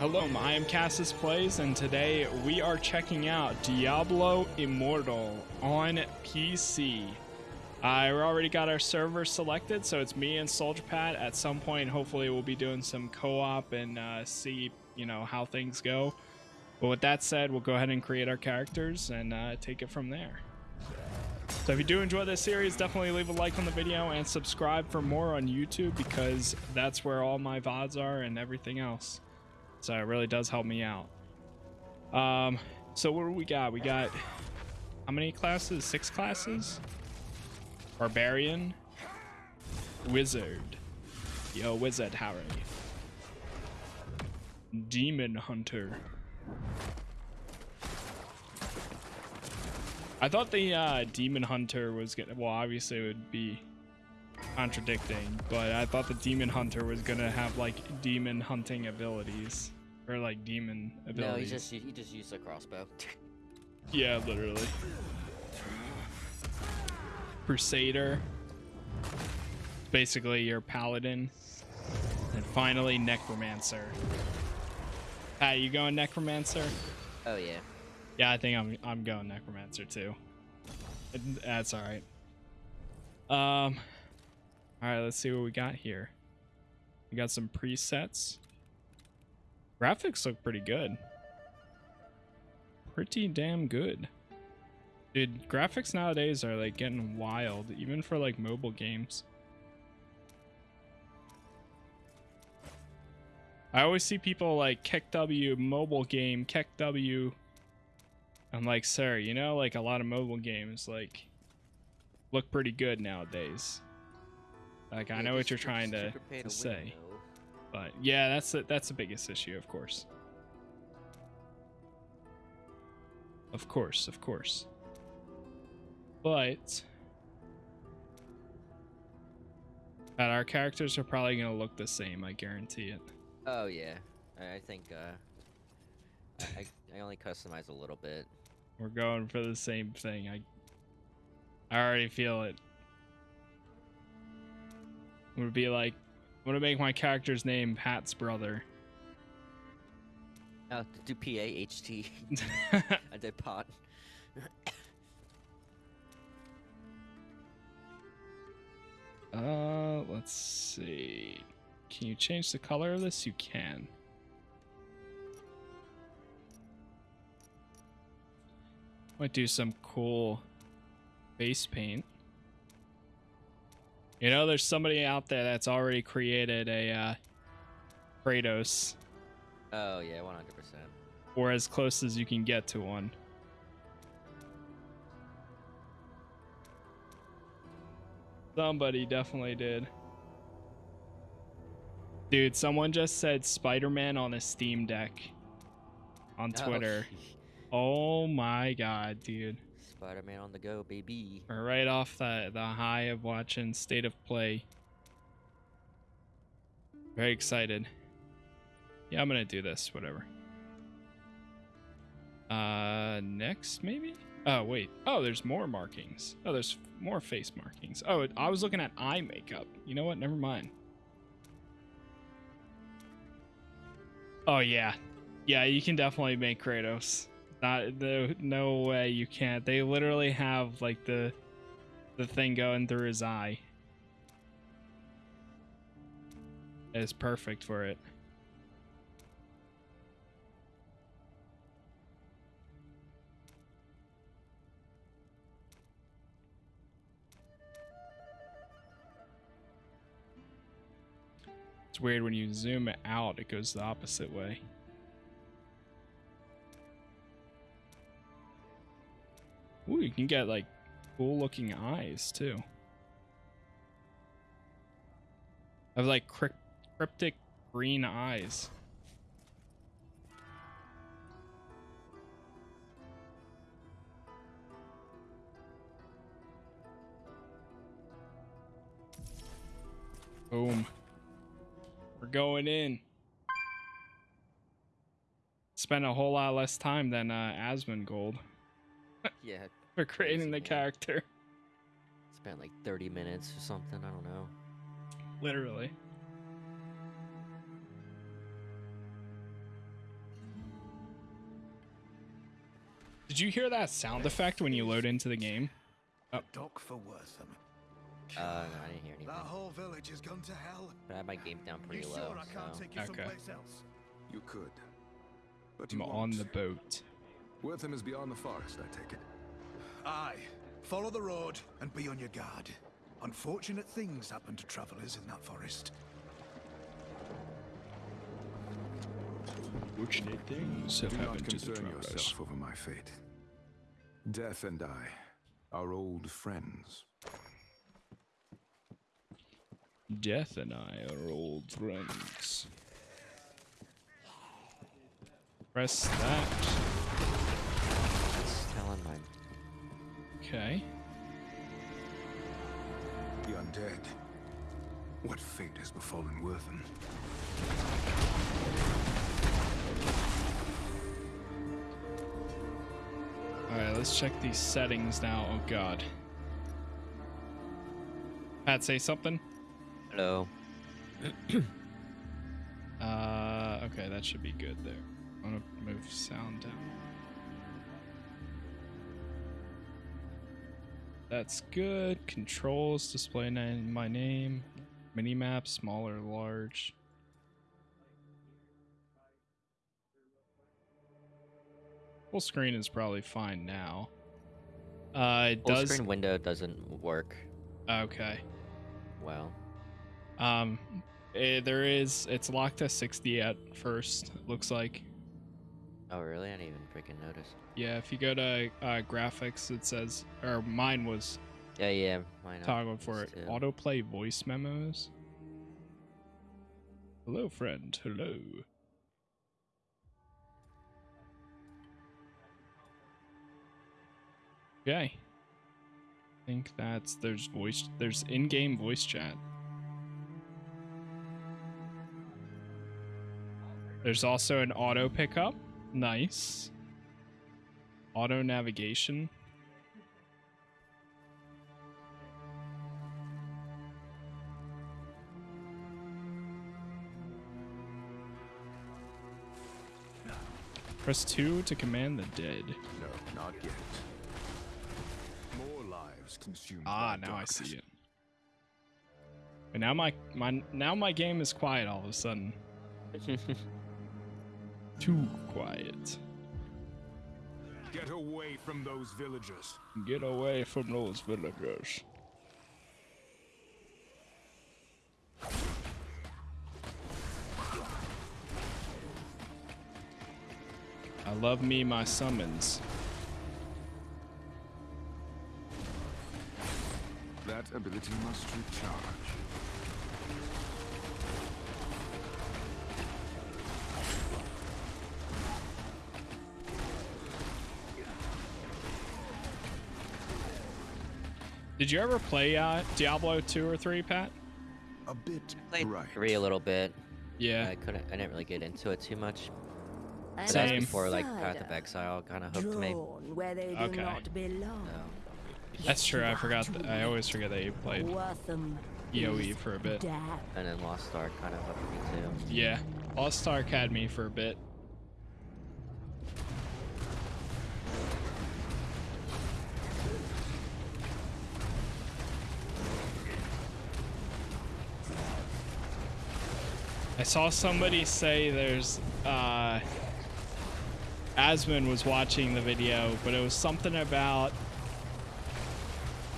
Hello, I am Cassis Plays, and today we are checking out Diablo Immortal on PC. I already got our server selected, so it's me and Soldier Pat. At some point, hopefully, we'll be doing some co-op and uh, see, you know, how things go. But with that said, we'll go ahead and create our characters and uh, take it from there. So if you do enjoy this series, definitely leave a like on the video and subscribe for more on YouTube because that's where all my VODs are and everything else. So it really does help me out. Um, so what do we got? We got how many classes? Six classes? Barbarian, Wizard. Yo, Wizard Harry. Demon Hunter. I thought the uh, Demon Hunter was gonna. Well, obviously it would be contradicting, but I thought the Demon Hunter was gonna have like demon hunting abilities or like demon abilities. No, he just he just used a crossbow. yeah, literally. Crusader. Basically your paladin. And finally Necromancer. Hey, you going Necromancer? Oh yeah. Yeah, I think I'm I'm going Necromancer too. It, that's all right. Um, all right, let's see what we got here. We got some presets. Graphics look pretty good. Pretty damn good. Dude, graphics nowadays are like getting wild, even for like mobile games. I always see people like Keck W mobile game, Keck W. I'm like, sir, you know, like a lot of mobile games like look pretty good nowadays. Like yeah, I know what you're trying to, to say. But yeah, that's the, that's the biggest issue, of course. Of course, of course. But that our characters are probably gonna look the same. I guarantee it. Oh yeah, I think uh, I I only customize a little bit. We're going for the same thing. I I already feel it. Would be like I'm gonna make my character's name Pat's brother. Oh, do P A H T. I did pot. uh, let's see. Can you change the color of this? You can. Might do some cool face paint. You know, there's somebody out there that's already created a uh, Kratos. Oh yeah, 100%. Or as close as you can get to one. Somebody definitely did. Dude, someone just said Spider-Man on a Steam Deck on oh, Twitter. Oh, oh my god, dude. Spider-Man on the go, baby. We're right off the, the high of watching State of Play. Very excited. Yeah, I'm gonna do this, whatever. Uh, next, maybe? Oh, wait. Oh, there's more markings. Oh, there's more face markings. Oh, I was looking at eye makeup. You know what? Never mind. Oh, yeah. Yeah, you can definitely make Kratos. Not no no way you can't. They literally have like the the thing going through his eye. It's perfect for it. It's weird when you zoom it out, it goes the opposite way. Ooh, you can get like cool looking eyes too. Of like cryptic green eyes. Boom. We're going in. Spent a whole lot less time than uh, Asmongold. yeah, for creating the character. Spent like 30 minutes or something, I don't know. Literally. Did you hear that sound effect when you load into the game? Oh. Dock for Wortham. Uh, no, I didn't hear anything. That whole village has gone to hell. But I had my game down pretty sure low. I can't so. take you okay. else? You could. But you I'm on won't. the boat. Wortham is beyond the forest. I take it. Aye. Follow the road and be on your guard. Unfortunate things happen to travelers in that forest. Fortunate things have Do not happened to the concern travelers. yourself over my fate. Death and I are old friends. Death and I are old friends. Press that. Okay. The undead. What fate has befallen Wortham? Alright, let's check these settings now. Oh god. Pat, say something? Hello. Uh, okay, that should be good there. I'm gonna move sound down. That's good. Controls, display name, my name, mini map, small or large. Full screen is probably fine now. Uh, it Full does. screen window doesn't work Okay. well. Um, eh, there is. It's locked to 60 at first. Looks like. Oh, really? I didn't even freaking notice. Yeah, if you go to uh, graphics, it says, or mine was Yeah, yeah. Why not? toggled for it. Still. Autoplay voice memos. Hello, friend. Hello. Okay. I think that's there's voice there's in-game voice chat. There's also an auto pickup. Nice. Auto navigation. Press 2 to command the dead. No, not yet. More lives consumed. Ah, by now I see it. And now my my now my game is quiet all of a sudden. Too quiet. Get away from those villagers. Get away from those villagers. I love me my summons. That ability must recharge. Did you ever play uh, Diablo 2 or 3, Pat? A bit Played bright. three a little bit. Yeah. I couldn't. I didn't really get into it too much. But Same. that's before like Path of Exile kind of hooked me. Drawn where they do Okay. not belong. So, That's true. I forgot. That, I always forget that you played Wortham EOE is for a bit. and then Lost Ark kind of hooked me too. Yeah. Lost Ark had me for a bit. I saw somebody say there's uh Asmon was watching the video, but it was something about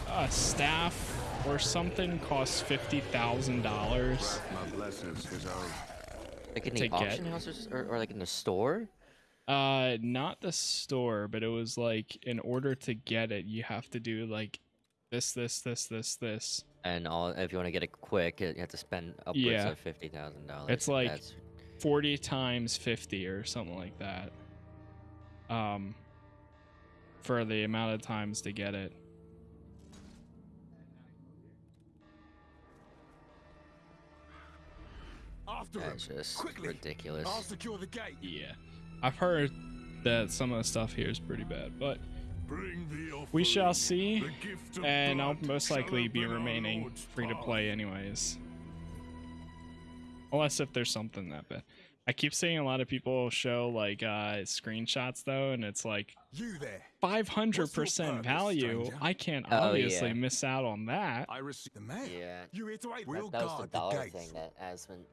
a staff or something costs fifty thousand dollars. My blessings, his. Like in the get- auction houses or, or like in the store. Uh, not the store, but it was like in order to get it, you have to do like this, this, this, this, this. And all if you want to get it quick, you have to spend upwards Yeah. of fifty thousand dollars. It's like- That's, 40 times 50 or something like that. Um, for the amount of times to get it. After that's him. just Quickly. ridiculous. I'll secure the gate. Yeah. I've heard that some of the stuff here is pretty bad, but Bring the we shall see. the And I'll most likely be remaining free to play anyways. Unless if there's something that bad. I keep seeing a lot of people show like uh screenshots though, and it's like 500% value. I can't Oh, obviously yeah. miss out on that. I received the mail. Yeah. You here to aid? That, We'll that was the guard the dollar thing that Asmon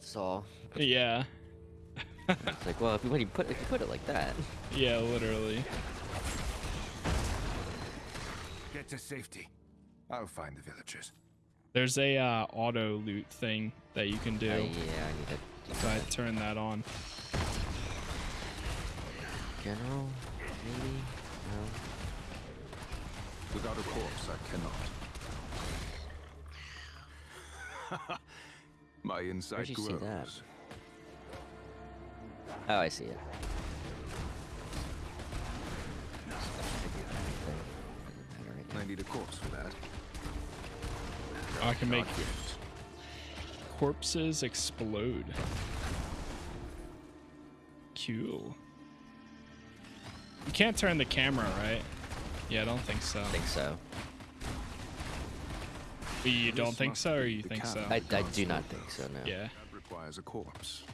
saw. Yeah. It's like, well, if you, when you put if you put it like that, Yeah, literally. Get to safety. I'll find the villagers. There's a uh, auto loot thing that you can do. uh, yeah, I need to. So I turn that on. General, maybe. No. Without a corpse, I cannot. My insight Where'd you grows. Oh, I see it. I need a corpse for that. I can make Not corpses explode. Cool. You can't turn the camera, right? Yeah, I don't think so. I think so. You don't think so, or you think so? I, I do not think so. No. Yeah. That requires a corpse.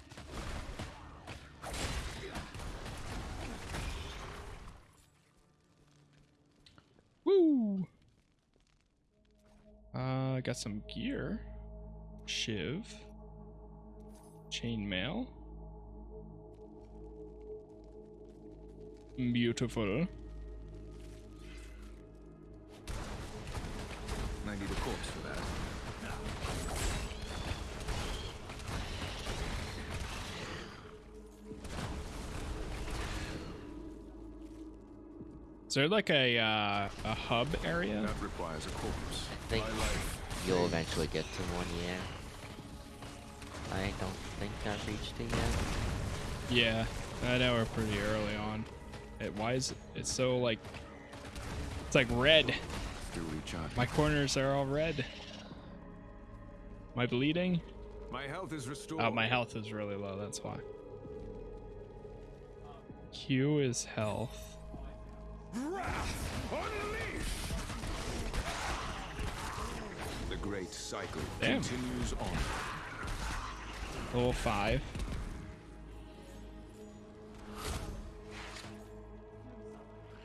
Woo! Uh, I got some gear. Shiv. Chainmail. Beautiful. I need a corpse for that. Is there like a uh, a hub area? That requires a corpse. I think you'll eventually get to one. Yeah. I don't think I've reached it yet. Yeah, I know we're pretty early on. It, why is it? It's so like. It's like red. Still recharging. My corners are all red. Am I bleeding? My health is restored. Oh, my health is really low. That's why. Q is health. Wrath unleashed. The great cycle Damn. continues on. Level five.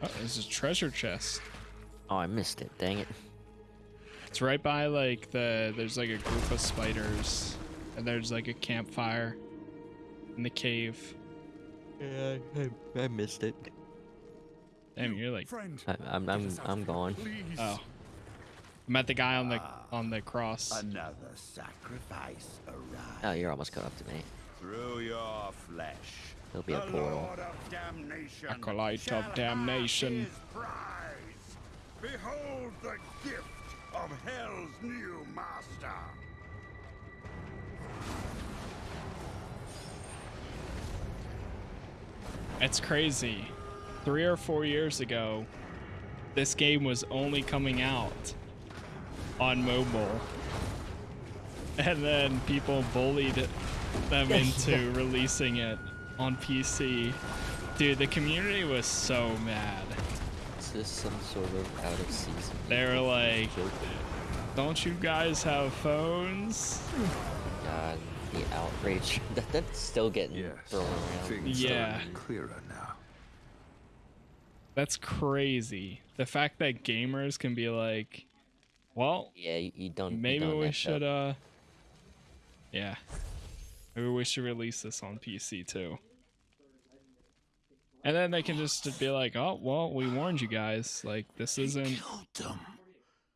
Oh, there's a treasure chest. Oh, I missed it. Dang it. It's right by like the there's like a group of spiders and there's like a campfire in the cave. Yeah, I, I missed it. Damn, you're like Friend. I, I'm I'm get us out I'm gone. Please. oh. I met the guy on the ah. on the cross. Another sacrifice arrives. Oh, you're almost caught up to me. Through your flesh. There'll be a the portal. Of. Acolyte of damnation. Behold the gift of hell's new master. It's crazy. Three or four years ago, this game was only coming out on mobile. And then people bullied them into releasing it on PC. Dude, the community was so mad. Is this some sort of out of season? They were like, don't you guys have phones? God, the outrage. that's still getting Yes. thrown around. Things Yeah. clearer now. That's crazy. The fact that gamers can be like, well, Yeah, you, you don't. you maybe don't we should up. uh yeah maybe we should release this on pc too and then they can just be like oh well we warned you guys like this isn't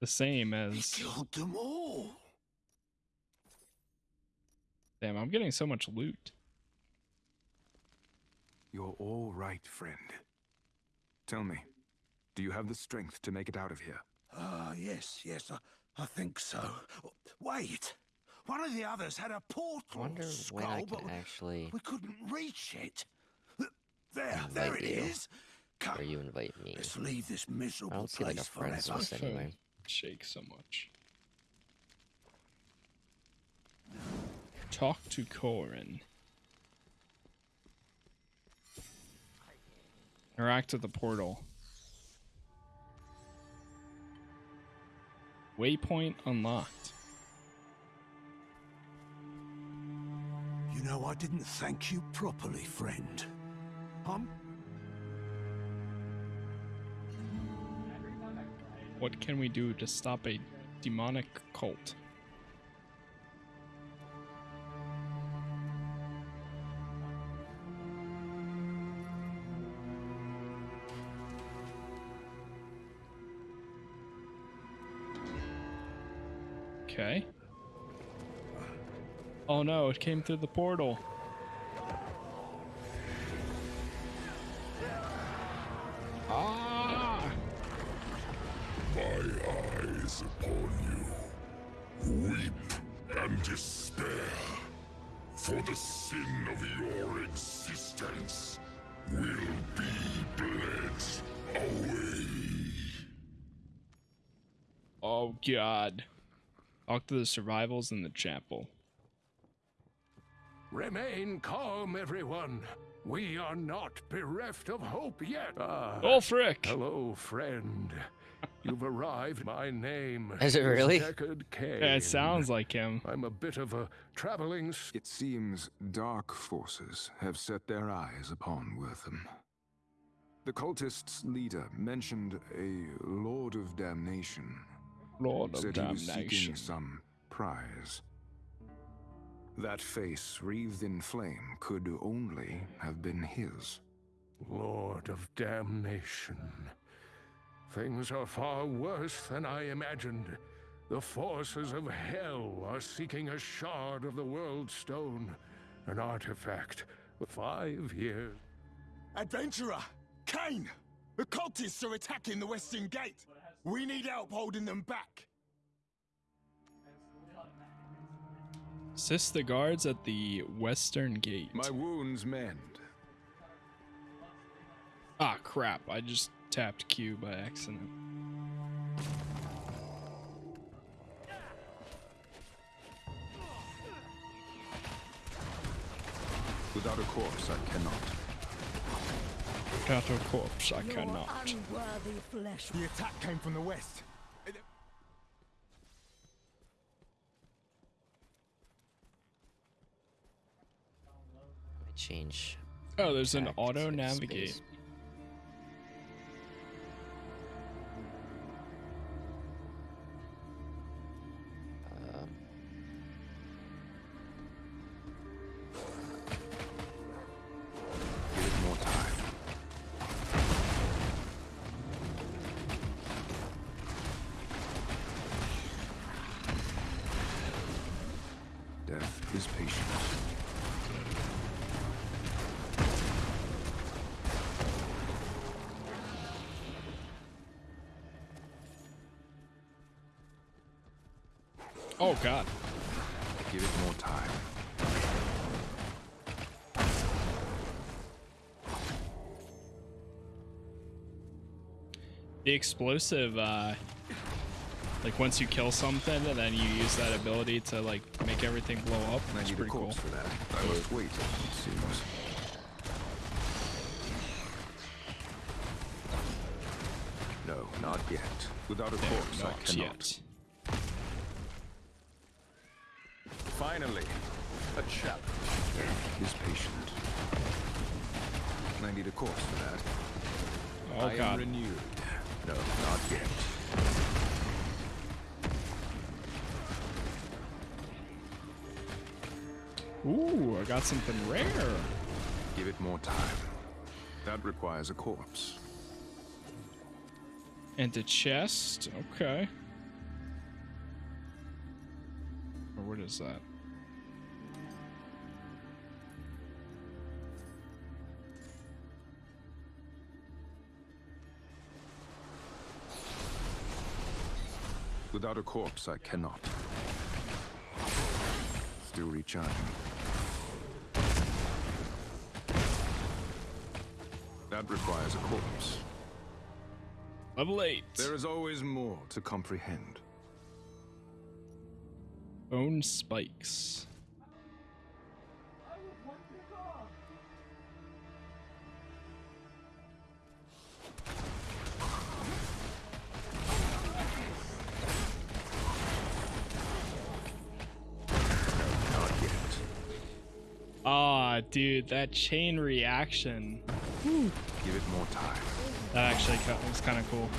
the same as Killed them all. damn i'm getting so much loot You're all right, friend. Tell me, do you have the strength to make it out of here? Ah, yes, yes, I, I think so. Wait. One of the others had a portal wonder scroll, when I but actually. we couldn't reach it. There, there Invite it you. is. Come, Or you invite me. let's leave this I miserable don't see like place friends forever. anyway. shake so much talk to corin interact with the portal waypoint unlocked You know I didn't thank you properly, friend. I'm What can we do to stop a demonic cult? Okay. Oh no, it came through the portal. Ah! My eyes upon you. Weep and despair. For the sin of your existence will be bled away. Oh god. Talk to the survivals in the chapel. Remain calm, everyone. We are not bereft of hope yet. Ah, Ulfric! hello, friend. You've arrived. My name Is it really? Deckard Cain. Yeah, it sounds like him. I'm a bit of a traveling It seems dark forces have set their eyes upon Wortham. The cultists' leader mentioned a Lord of Damnation. Lord of said he was seeking some prize. That face wreathed in flame could only have been his. Lord of Damnation. Things are far worse than I imagined. The forces of hell are seeking a shard of the World Stone, an artifact with five years. Adventurer! Cain! The cultists are attacking the Western Gate! We need help holding them back! Assist the guards at the western gate. My wounds mend. Ah, crap. I just tapped Q by accident. Without a corpse, I cannot. Without a corpse, I Your cannot. flesh The attack came from the west. I change. Oh, there's an auto navigate. God. Give it more time. The explosive, uh, like once you kill something and then you use that ability to like make everything blow up. I That's pretty cool. for that. I must wait, it seems. No, not yet. Without a There, corpse, I not cannot. yet. Finally, a chap. Death is patient. I need a corpse for that. Oh I am renewed. No, not yet. Ooh, I got something rare. Give it more time. That requires a corpse. And a chest. Okay. Or what is that? Without a corpse, I cannot. Still recharging. That requires a corpse. Level 8. There is always more to comprehend. Bone spikes. Dude, that chain reaction. Give it more time. That actually co- was kind of cool.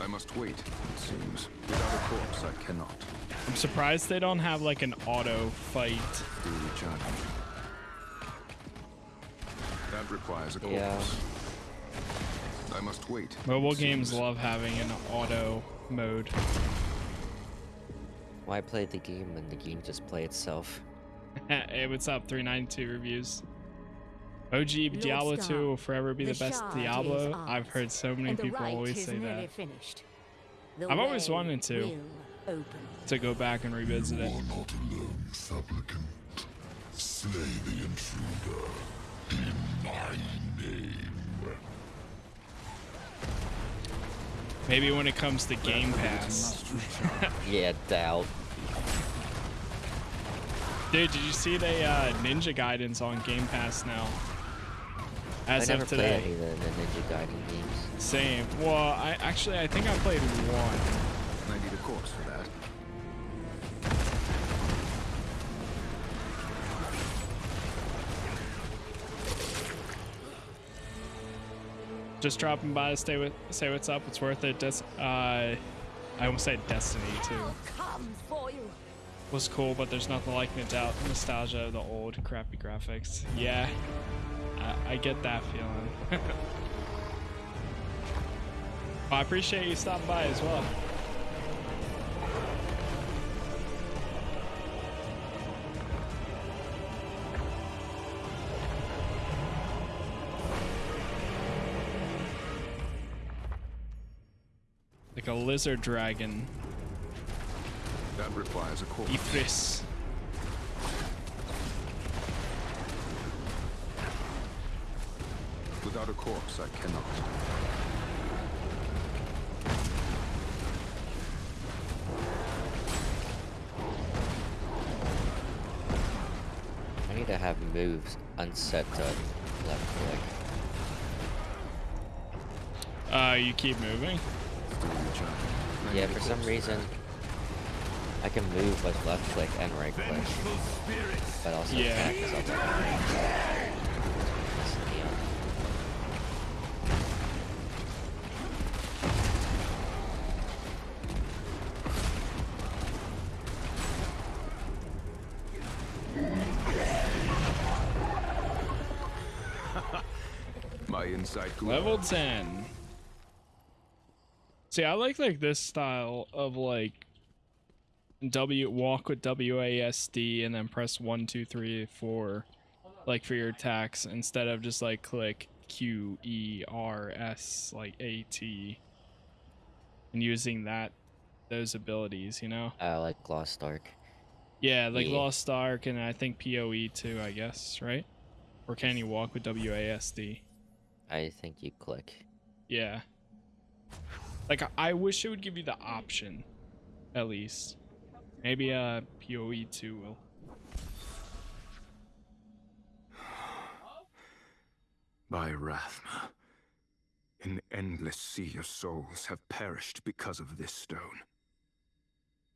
I must wait, it seems. Without a corpse, I cannot. I'm surprised they don't have like an auto fight. That requires a corpse. Yeah. I must wait. Mobile games love having an auto mode. Why play the game when the game just play itself? hey, what's up? 392 reviews. OG Diablo 2 will forever be the, the best Diablo. ours, I've heard so many people rite always say that. Finished. I've always wanted to. To go back and revisit You it. are not alone, supplicant. Slay the intruder in my name. Maybe when it comes to Game Pass. Yeah, doubt. Dude, did you see the uh, Ninja Gaiden on Game Pass now? As I never of played any of the, the Ninja Gaiden games. Same. Well, I actually I think I played one. I need a corpse for that. Just dropping by to stay with say what's up. It's worth it. Des- uh, I almost said Destiny too. Was cool, but there's nothing like nostal- nostalgia of the old crappy graphics. Yeah, I, I get that feeling. I appreciate you stopping by as well. Like a lizard dragon. That requires a corpse. Ifris. Without a corpse, I cannot. I need to have moves unset to left click. Uh, you keep moving. Do recharge. I Yeah, for some reason, I can move with left click and right click, but also Yeah. attack is up. Messing. My insight grew. Level 10. See, I like like this style of like W walk with WASD and then press one, two, three, four, like for your attacks instead of just like click Q E R S like A T and using that those abilities, you know? I like Lost Ark. Yeah, like Yeah. Lost Ark and I think PoE too, I guess, right? Or can you walk with WASD? I think you click. Yeah. Like I wish it would give you the option, at least. Maybe uh PoE two will. By Rathma, an endless sea of souls have perished because of this stone.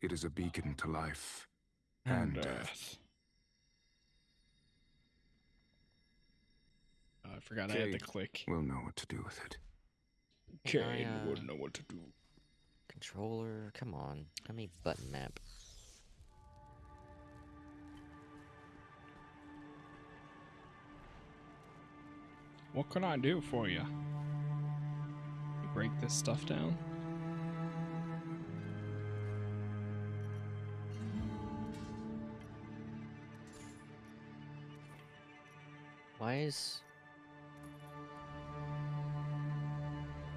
It is a beacon to life and death. Oh, I forgot I had to click. We'll know what to do with it. Can I, Cain uh, wouldn't know what to do. Controller, come on. Let me button map. What can I do for you? Break this stuff down. Why is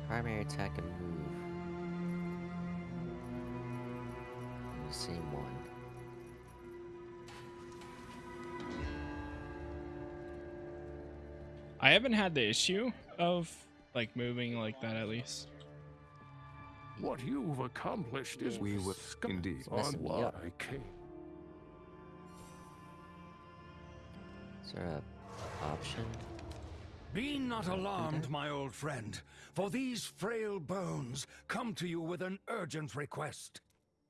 primary attack and move the same one? I haven't had the issue of like moving like that at least. What you've accomplished is We were scars indeed. on Messing me why up. I came. Is there a option? Be not alarmed, my old friend, for these frail bones come to you with an urgent request.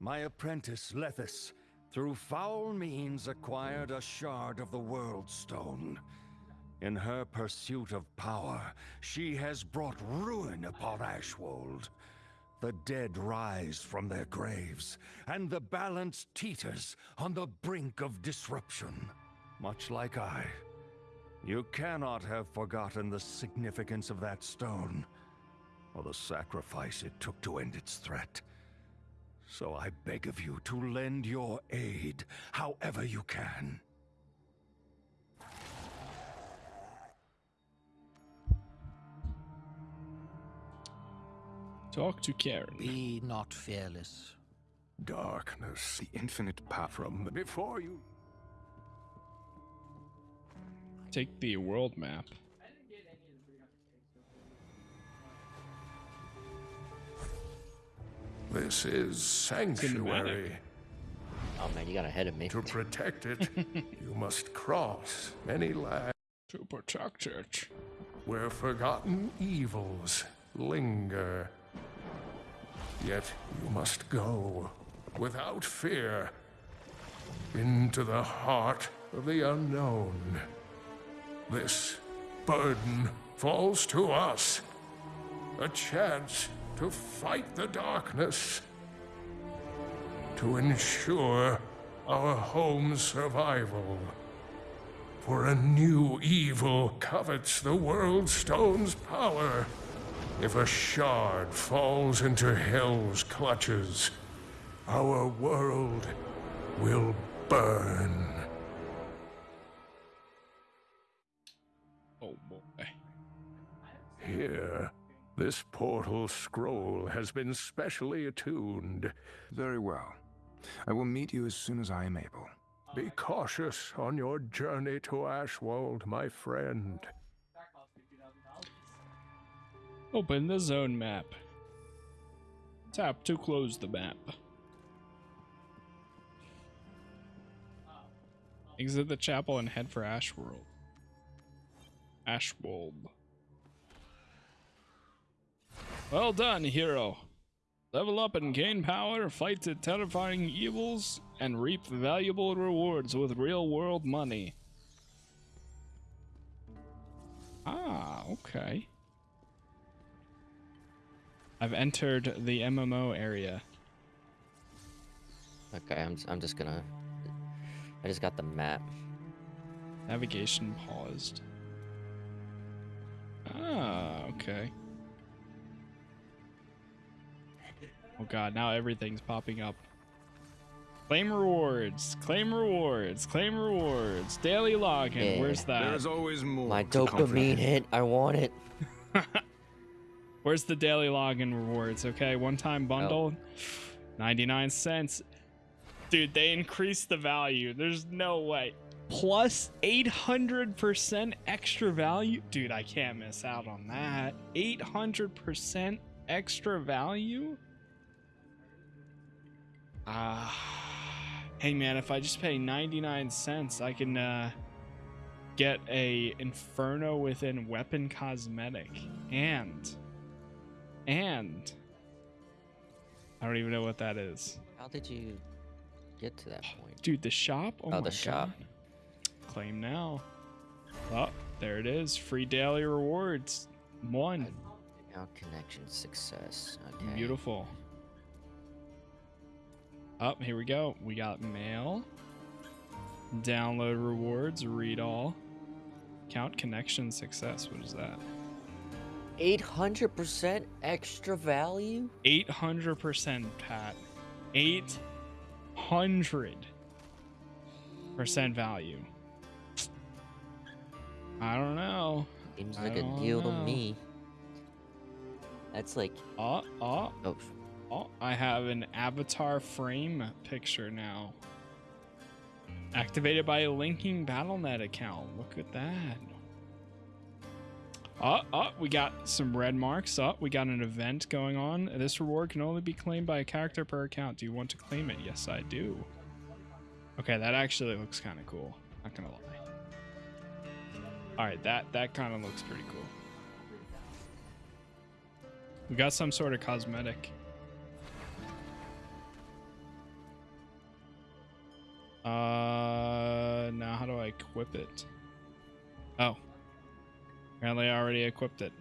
my apprentice Lethis, through foul means acquired a shard of the World Stone. In her pursuit of power, she has brought ruin upon Ashwold. The dead rise from their graves, and the balance teeters on the brink of disruption. Much like I. You cannot have forgotten the significance of that stone, or the sacrifice it took to end its threat. So I beg of you to lend your aid however you can. Talk to Karen. Be not fearless. Darkness The infinite path from before you. Take the world map. This is sanctuary. Oh man, you got ahead of me. To protect it, you must cross many lands To protect it. where forgotten evils linger. Yet you must go without fear into the heart of the unknown. This burden falls to us. A chance to fight the darkness. To ensure our home's survival. For a new evil covets the World Stone's power. If a shard falls into Hell's clutches, our world will burn. Oh boy. Here, this portal scroll has been specially attuned. Very well. I will meet you as soon as I am able. Be cautious on your journey to Ashwold, my friend. Open the zone map. Tap to close the map. Exit the chapel and head for Ashworld. Ashwold. Well done, hero. Level up and gain power, fight the terrifying evils, and reap valuable rewards with real world money. Ah, okay. I've entered the MMO area. Okay, I'm I'm just gonna. I just got the map. Navigation paused. Ah, okay. Oh god, now everything's popping up. Claim rewards, claim rewards, claim rewards. Daily login, Yeah. where's that? There is always more. My dopamine comprehend. hit. I want it. Where's the daily login rewards? Okay, one time bundle, 99 cents. Dude, they increased the value. There's no way. Plus 800% extra value? Dude, I can't miss out on that. 800% extra value? Ah. hey man, if I just pay 99 cents, I can uh get a Inferno within weapon cosmetic and and I don't even know what that is. How did you get to that point? Dude, the shop? Oh, Oh, the shop. God. Claim now. Oh, there it is. Free daily rewards. One. Now connection success. Okay. Beautiful. Up, here we go. We got mail. Download rewards, read all. Count connection success. What is that? 800% extra value? 800% Pat. 800% value. I don't know. Seems I like a deal to me. That's like uh, uh, Oh, oh, oh oh, I have an avatar frame picture now. Activated by a linking BattleNet account. Look at that. Oh, oh, we got some red marks. Oh, we got an event going on. This reward can only be claimed by a character per account. Do you want to claim it? Yes, I do. Okay, that actually looks kind of cool. Not gonna lie. All right, that that kind of looks pretty cool. We got some sort of cosmetic. Uh, now how do I equip it? Oh. Apparently I already equipped it.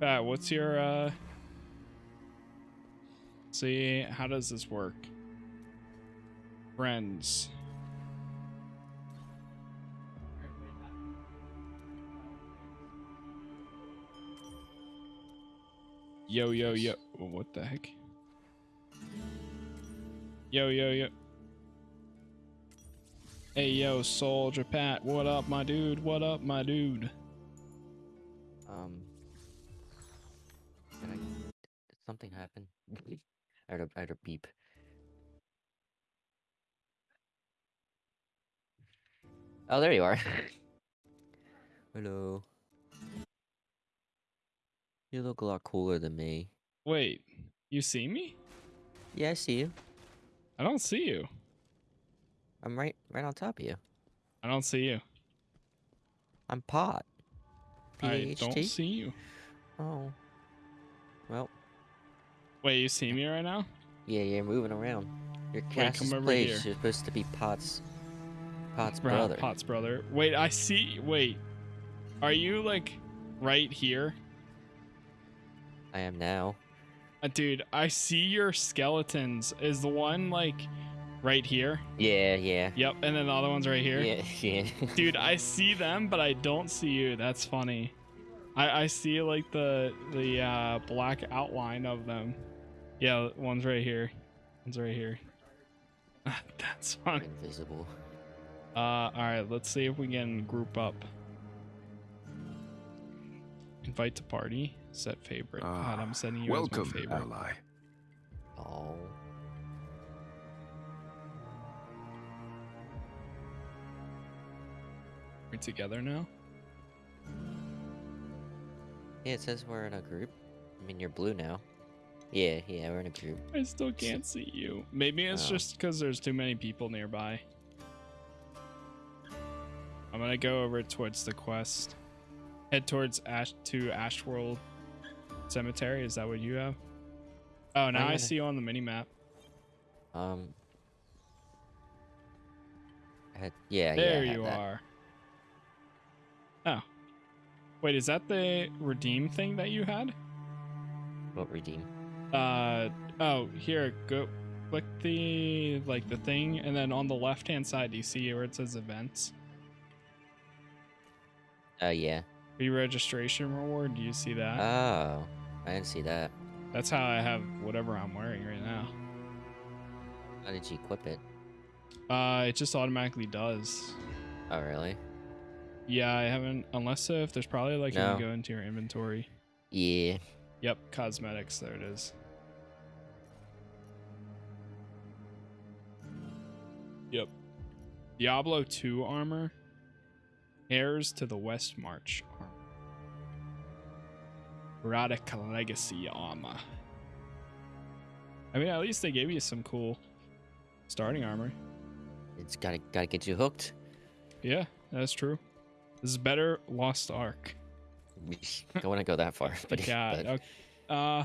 Pat, what's your, uh... See, how does this work? Friends. Yo, yo, yo. What the heck? Yo, yo, yo. Hey, yo, Soldier Pat. What up, my dude? What up, my dude? Um. Did, I, did something happen? I heard a, I heard a beep. Oh, there you are. Hello. You look a lot cooler than me. Wait, you see me? Yeah, I see you. I don't see you. I'm right, right on top of you. I don't see you. I'm Pot. I don't see you. Oh. Well, Wait, you see me right now? yeah, you're moving around. Your cast is over place. here. You're supposed to be Pot's. Pot's Bro, brother. Pot's brother. Wait, I see. Wait, are you like right here? I am now. Uh, dude, I see your skeletons. Is the one like right here? Yeah, yeah. Yep, and then the other one's right here. Yeah, yeah. Dude, I see them, but I don't see you. That's funny. I I see like the the uh, black outline of them. Yeah, one's right here. One's right here. That's funny. Invisible. Uh, all right. Let's see if we can group up. Invite to party. Set favorite. Ah, God, I'm sending you Welcome, as my favorite. ally. Oh. We're together now. Yeah, it says we're in a group. I mean, you're blue now. Yeah, yeah, we're in a group. I still can't see you. Maybe it's Oh. just because there's too many people nearby. I'm gonna go over towards the quest. Head towards Ash to Ashwold Cemetery. Is that what you have? Oh, now I see you on the mini map. Um. Had, yeah, There yeah. You are. Oh, wait, is that the redeem thing that you had? What redeem? Uh oh, here, go click the like the thing, and then on the left hand side, do you see where it says events? Uh, yeah. Re-registration reward. Do you see that? Oh, I didn't see that. That's how I have whatever I'm wearing right now. How did you equip it? Uh, it just automatically does. Oh, really? Yeah, I haven't unless uh, if there's probably like No. you can go into your inventory. Yeah. Yep, cosmetics. There it is. Yep. Diablo 2 armor. Heirs to the West March armor. Horadric Legacy armor. I mean, at least they gave you some cool starting armor. It's gotta gotta get you hooked. Yeah, that's true. This is better Lost Ark. I don't want to go that far, but yeah. but okay. Uh,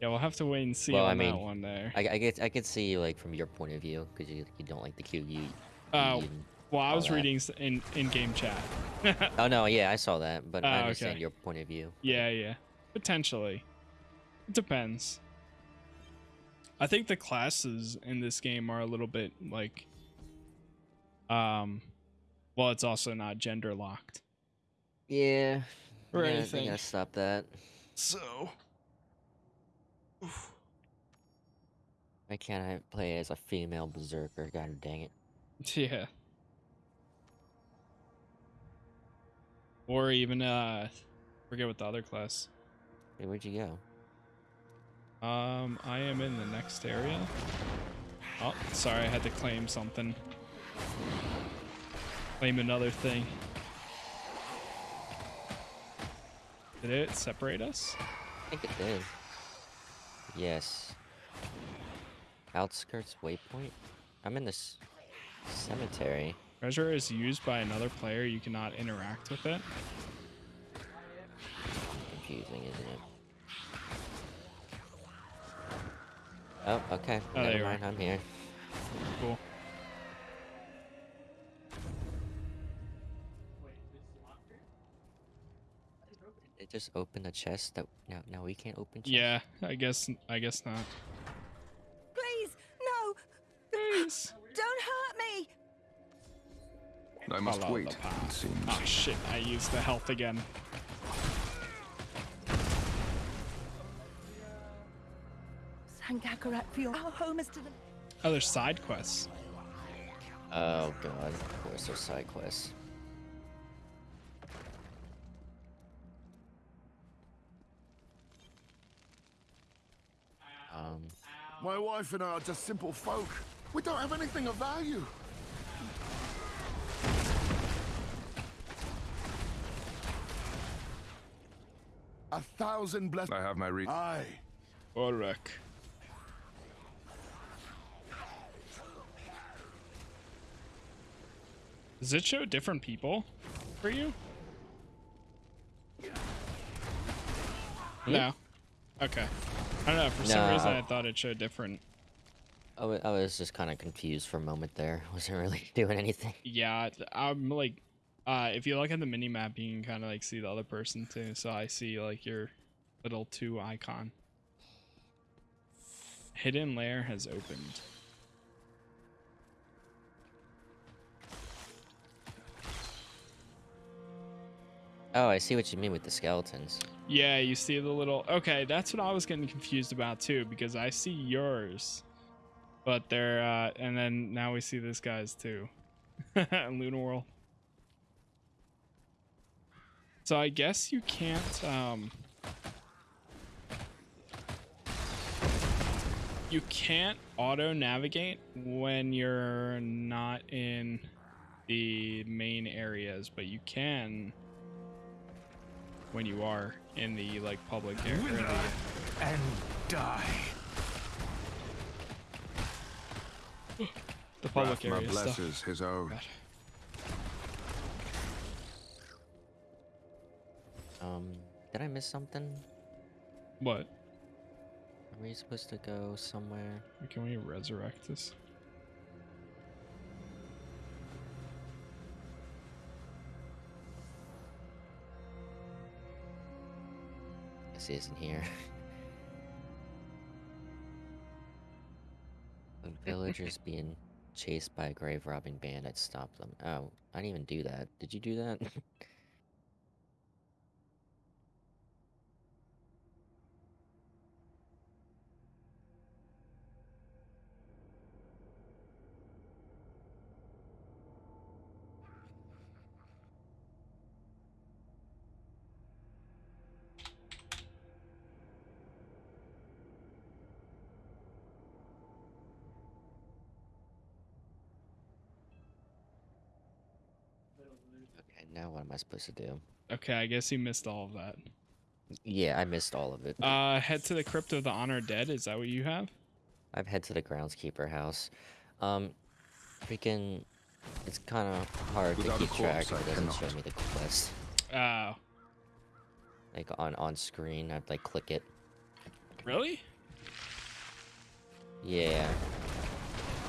yeah, we'll have to wait and see Well, on I mean, that one there. I, I get I can see like from your point of view because you you don't like the Q. You. Oh, you- well, I was that. reading in in game chat. Oh no, yeah, I saw that, but I Oh, understand okay. your point of view. Yeah, yeah. Potentially. It depends. I think the classes in this game are a little bit like um well, it's also not gender locked. Yeah. Or yeah, anything. They gotta stop that. So Why can't I play as a female berserker? God dang it. Yeah. Or even uh forget what the other class. Hey, where'd you go? Um I am in the next area. Oh, sorry, I had to claim something. Claim another thing. Did it separate us? I think it did. Yes. Outskirts waypoint? I'm in this cemetery. Treasure is used by another player. You cannot interact with it. Confusing, isn't it? Oh, okay. Oh, Never mind, are. I'm here. Cool. It just opened a chest that now now we can't open. Chest? Yeah, I guess I guess not. Please, no. Please. Don't hurt me! I must Follow wait, it seems. Oh shit! I used the health again. Sankakarat Field. Our home is to the. Oh, there's side quests. Oh god. Of course, there's side quests. Um. My wife and I are just simple folk. We don't have anything of value. A thousand blessings. I have my re- Aye. Orek. Does it show different people for you? No. Okay. I don't know. For some No, reason, I- I thought it showed different. I was just kind of confused for a moment there. Wasn't really doing anything. Yeah, I'm like, uh, if you look at the mini map, you can kind of like see the other person too. So I see like your little two icon. Hidden lair has opened. Oh, I see what you mean with the skeletons. Yeah, you see the little. Okay, that's what I was getting confused about too, because I see yours, but they're. uh And then now we see this guy's too, Luna World. So I guess you can't. um You can't auto navigate when you're not in the main areas, but you can when you are in the like public area. or And die. The public Rathma area stuff. blesses his own. God. Um, did I miss something? What? Are we supposed to go somewhere? Can we resurrect this? This isn't here. The villagers being chased by a grave robbing bandit stopped them. Oh, I didn't even do that. Did you do that? supposed to do? Okay, I guess you missed all of that. Yeah, I missed all of it. Uh, head to the crypt of the honored dead. Is that what you have? I've head to the groundskeeper house. Um, freaking, it's kind of hard Without to keep track corpse, if I it doesn't show me the quest. Oh, Like on on screen, I'd like click it. really? Yeah,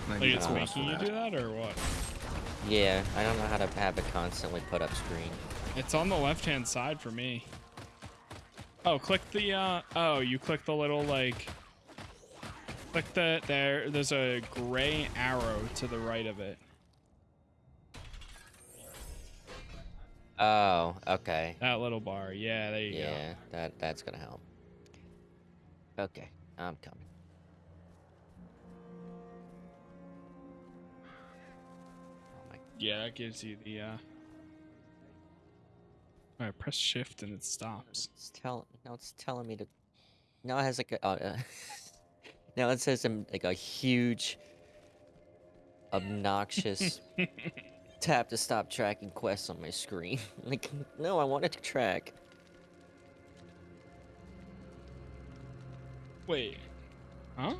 Like it's a corpse for making you do that, or what? Yeah. I don't know how to have it constantly put up screen. It's on the left-hand side for me. Oh, click the. uh Oh, you click the little like. Click the there. There's a gray arrow to the right of it. Oh, okay. That little bar. Yeah, there you go. Yeah, that that's gonna help. Okay, I'm coming. Yeah, that gives you the. uh Alright, press shift and it stops. It's tell now it's telling me to. Now it has like a. Uh, uh, now it says um, like a huge, obnoxious tap to stop tracking quests on my screen. like no, I wanted to track. Wait. Huh?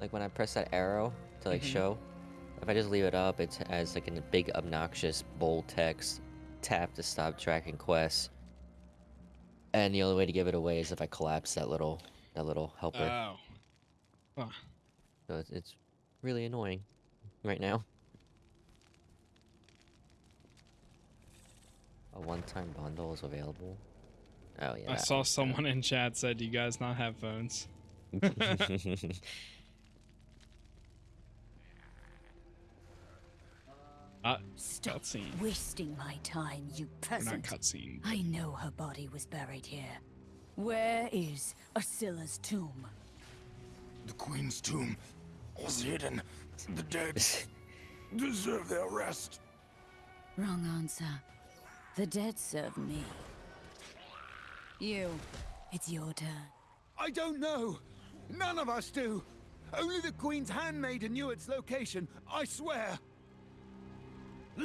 Like when I press that arrow to like Mhm. show, if I just leave it up, it has like a big obnoxious bold text, tap to stop tracking quests. And the only way to give it away is if I collapse that little that little helper. Oh. Huh. So it's, it's really annoying right now. A one-time bundle is available. Oh yeah. I saw someone in chat said, "Do you guys not have phones?" Uh, Stop cutscene. wasting my time, you Or not cutscene. I know her body was buried here. Where is Asila's tomb? The Queen's tomb was hidden. The dead deserve their rest. Wrong answer. The dead serve me. You, it's your turn. I don't know. None of us do. Only the Queen's handmaiden knew its location. I swear.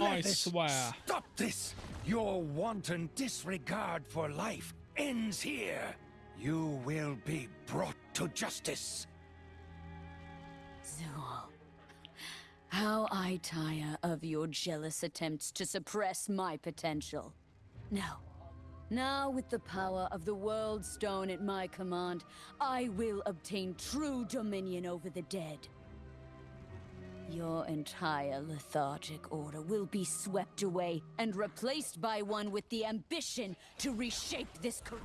I swear. Stop this! Your wanton disregard for life ends here. You will be brought to justice. Zool. How I tire of your jealous attempts to suppress my potential. Now, now with the power of the World Stone at my command, I will obtain true dominion over the dead. Your entire lethargic order will be swept away and replaced by one with the ambition to reshape this. Co-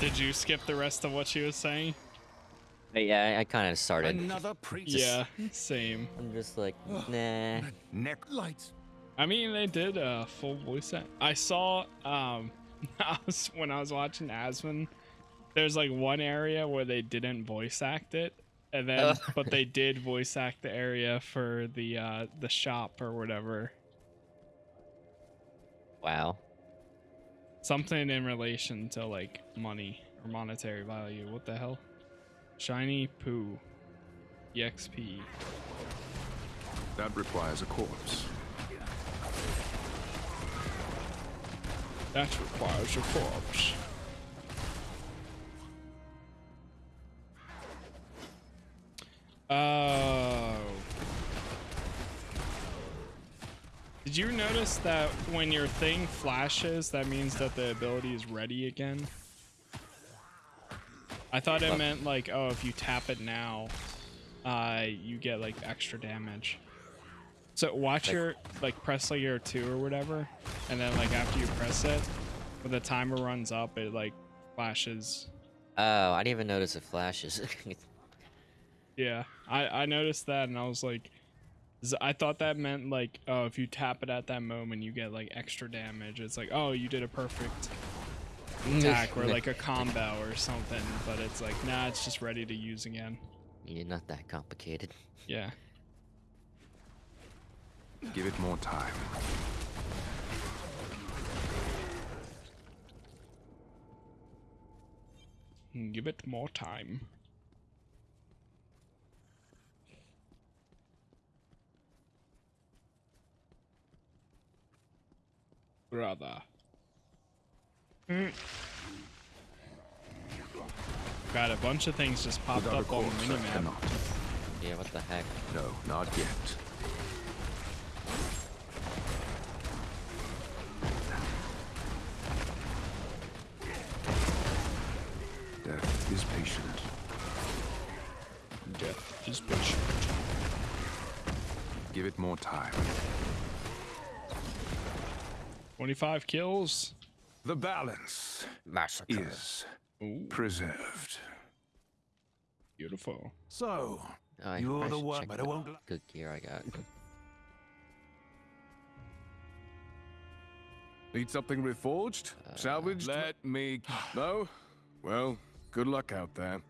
Did you skip the rest of what she was saying? Uh, yeah, I, I kind of started. Another priest. Yeah, same. I'm just like, nah. Neck lights. I mean, they did a full voice act. I saw um, I was, when I was watching Asmon, there's like one area where they didn't voice act it, and then Oh. but they did voice act the area for the uh, the shop or whatever. Wow. Something in relation to like money or monetary value. What the hell? Shiny poo. EXP. That requires a corpse. That requires a corpse. Oh. Did you notice that when your thing flashes, that means that the ability is ready again? I thought it meant like, oh, if you tap it now, uh, you get like extra damage. So watch your like press like your two or whatever, and then like after you press it, when the timer runs up, it like flashes. Oh, I didn't even notice it flashes. Yeah, I I noticed that and I was like, I thought that meant like, oh, if you tap it at that moment, you get like extra damage. It's like, oh, you did a perfect attack or like a combo or something, but it's like, nah, it's just ready to use again. yeah, not that complicated. Yeah. Give it more time. Hmm, give it more time. Brother. Hmm. Got a bunch of things just popped Without up on the corpse, I minimap. cannot. Yeah, what the heck? No, not yet. Death is patient. Death is patient. Give it more time. 25 kills. The balance Massacre. is Ooh, preserved. beautiful. So, Oh, I you're probably the one, but I won't. li- Good gear I got. Need something reforged? Uh, Salvaged? Let me. No? Well, good luck out there.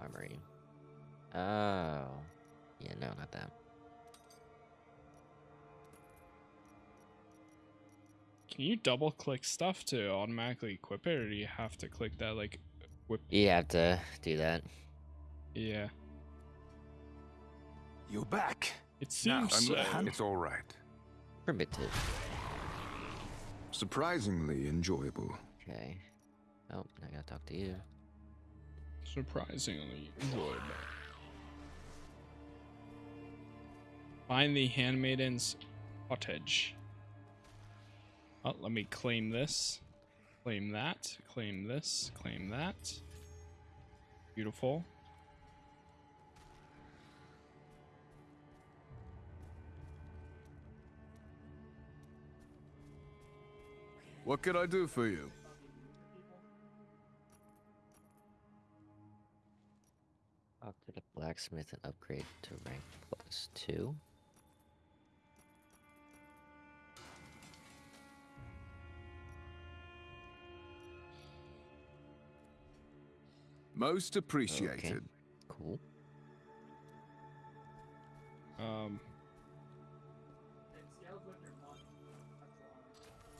Armory. Oh. Yeah, no, not that. Can you double click stuff to automatically equip it, or do you have to click that like equip? You have to do that. Yeah. You're back. It Now, seems so. It's all right. Primitive. Surprisingly enjoyable. Okay. Oh, I gotta talk to you. Surprisingly good. Find the handmaiden's cottage. Oh, let me claim this. Claim that. Claim this. Claim that. Beautiful. What can I do for you? Talk to the blacksmith and upgrade to rank plus two. Most appreciated. Okay. Cool. Um,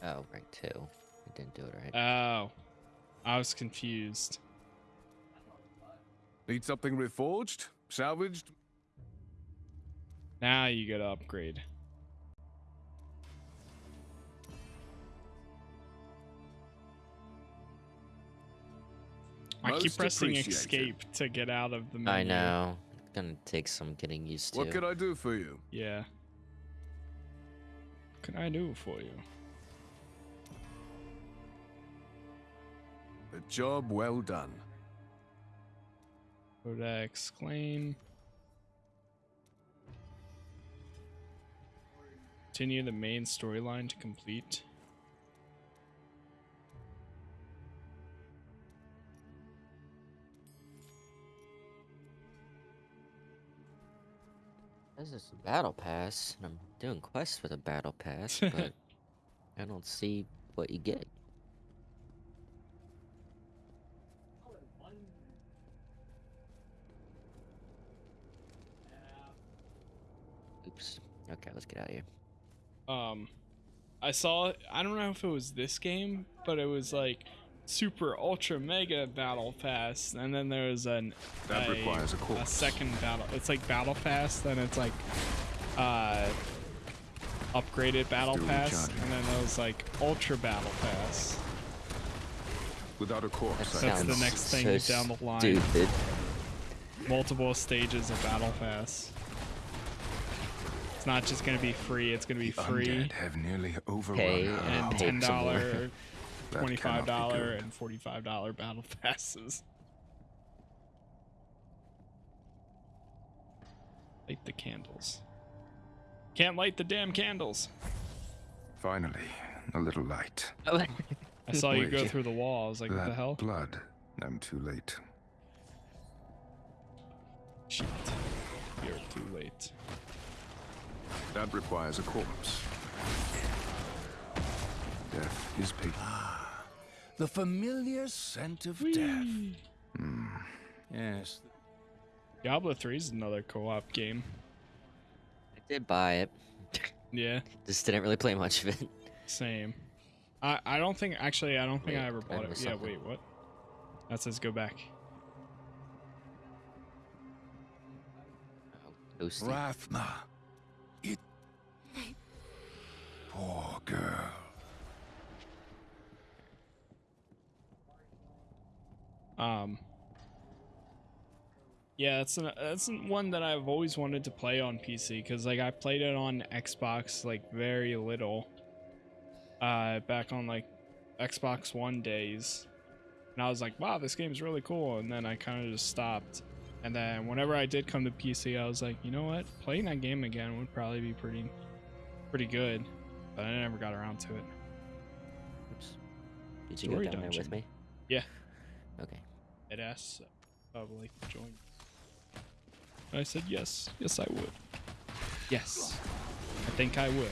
Oh, rank two. I didn't do it right. oh, I was confused. Need something reforged? Salvaged? Now you get to upgrade. I keep pressing escape to get out of the menu. I know. It's Gonna take some getting used to. What can I do for you? Yeah. What can I do for you? A job well done. Codex claim. Continue the main storyline to complete. This is a battle pass, and I'm doing quests for the battle pass, but I don't see what you get. Oops. Okay, let's get out of here. Um, I saw. I don't know if it was this game, but it was like super ultra mega battle pass, and then there was an That requires a corpse. second battle. It's like battle pass, then it's like uh upgraded battle Still pass, and then there was like ultra battle pass. Without a corpse, That That's the sounds next thing so down the line. Stupid. Multiple stages of battle pass. It's not just gonna be free; it's gonna be The free undead have nearly overrun Pay her and and ten some more. dollar, That twenty five cannot be dollar, good. and forty five dollar battle passes. Light the candles. Can't light the damn candles. Finally, a little light. I saw you go through the wall. I was like, what the hell? blood. I'm too late. Shit. You're too late. That requires a corpse. Death is paid. Ah, the familiar scent of death. Hmm. Yes. Diablo 3 is another co-op game. I did buy it. Yeah, Just didn't really play much of it. same. I I don't think actually I don't think Wait, I ever I bought it. missed Yeah, something. wait, what? That says go back. Oh, Toasty. Rathma. Poor girl. Um. Yeah, that's an, that's one that I've always wanted to play on PC because like I played it on Xbox like very little. Uh, back on like Xbox One days, and I was like, wow, this game's really cool. And then I kind of just stopped. And then whenever I did come to PC, I was like, you know what, playing that game again would probably be pretty, pretty good. But I never got around to it. Oops. Did you go Story down there with me? Yeah. Okay. It asks uh, public to join. I said yes. Yes, I would. Yes. I think I would.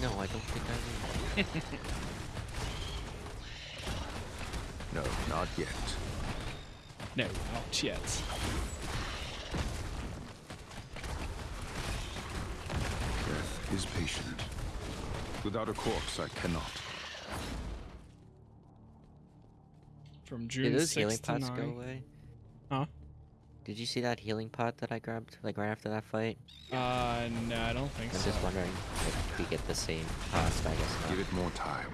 No, I don't think I will. No, not yet. No, not yet. Death is patient. Without a corpse, I cannot. From Did June those healing 6th to pots go away? Huh? Did you see that healing pot that I grabbed, like right after that fight? Uh, no, I don't think so. I'm just wondering if we get the same cost, I guess not. Give it more time.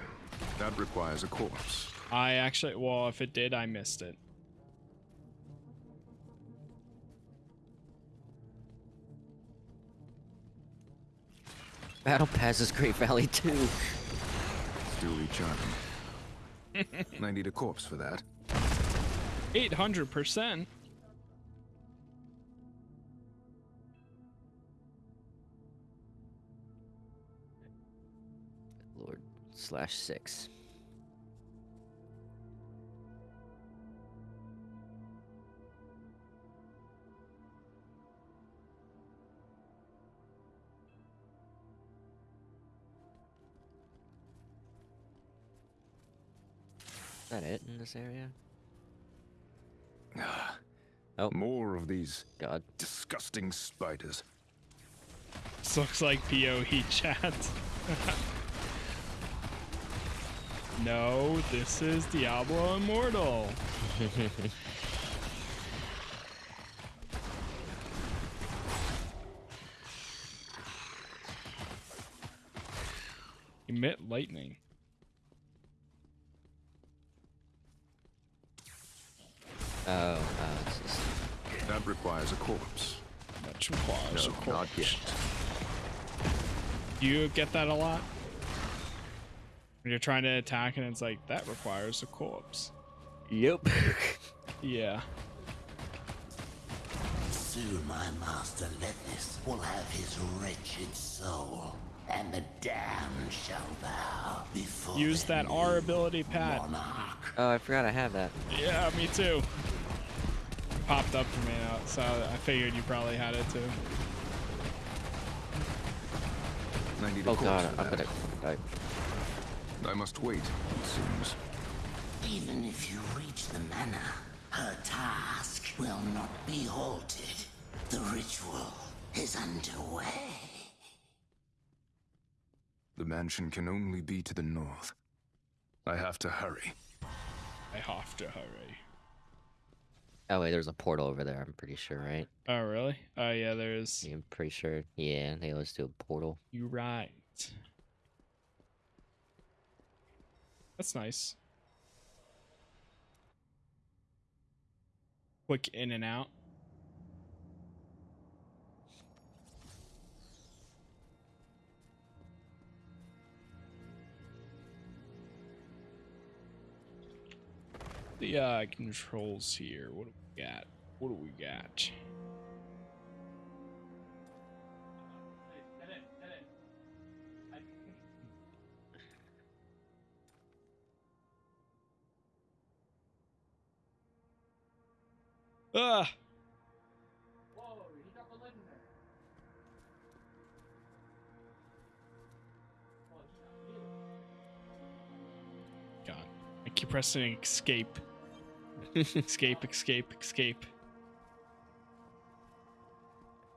That requires a corpse. I actually, well, if it did, I missed it. Battle Pass is Great Valley too. Still recharging. I need a corpse for that. 800%. Lord slash six. That it in this area? Oh. More of these God. disgusting spiders. This looks like PoE chat. no, this is Diablo Immortal. Emit lightning. Oh, uh, it's just That requires a corpse. That requires no, a corpse. not yet. You get that a lot? When you're trying to attack and it's like, that requires a corpse. Yep. yeah. Soon my master Lethis will have his wretched soul, and the damned shall bow before Use that R ability, Pat. Oh, I forgot I have that. Yeah, me too. Popped up for me now, so I figured you probably had it too. I need a Oh god, I'm that. gonna die. I must wait, it seems. Even if you reach the manor, her task will not be halted. The ritual is underway. The mansion can only be to the north. I have to hurry. I have to hurry. Oh wait, there's a portal over there. I'm pretty sure, right? Oh, really? Oh, yeah, there is. I'm pretty sure. Yeah, they always do a portal. You right. That's nice. Quick in and out. The uh, controls here. What do got? What do we got? Ugh. God, I keep pressing escape. escape, escape, escape.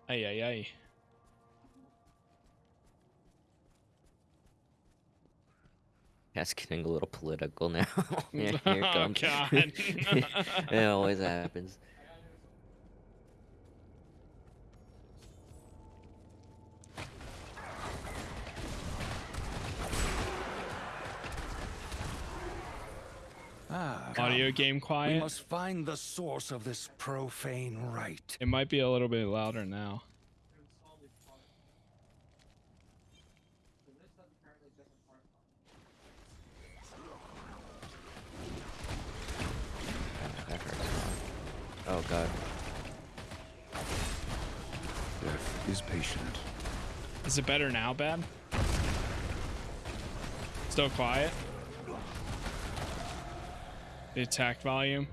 Ay, ay, ay. That's getting a little political now. yeah, here it Oh, comes. God. it always happens. Ah, Audio come. game We must find the source of this profane rite. It might be a little bit louder now. That hurts a lot. Oh god. Death is patient. Is it better now, bad? Still quiet? The attack volume?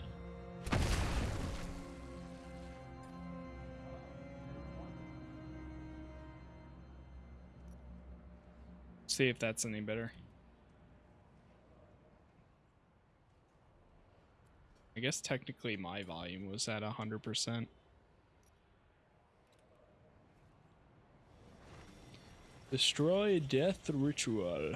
See if that's any better. I guess technically my volume was at 100%. Destroy death ritual.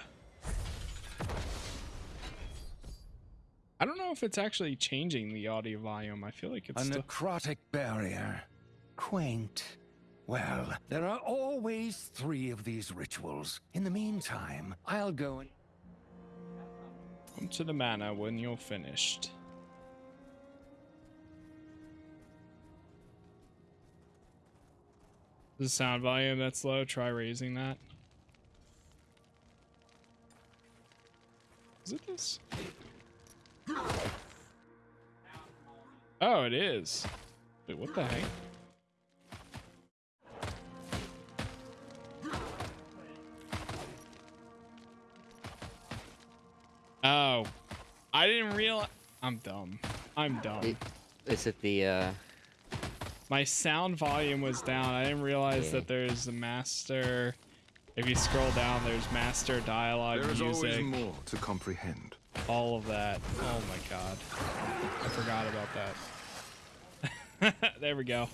I don't know if it's actually changing the audio volume. I feel like it's a necrotic barrier. Quaint. Well, there are always three of these rituals. In the meantime, I'll go and come to the manor when you're finished. The sound volume that's low. Try raising that. Is it this? Oh, it is. Wait, what the heck? Oh, I didn't realize. I'm dumb. I'm dumb. Is it the, uh... My sound volume was down. I didn't realize Yeah. that there's a master. If you scroll down, there's master dialogue There is always more to comprehend. All of that. Oh my god. I forgot about that. there we go.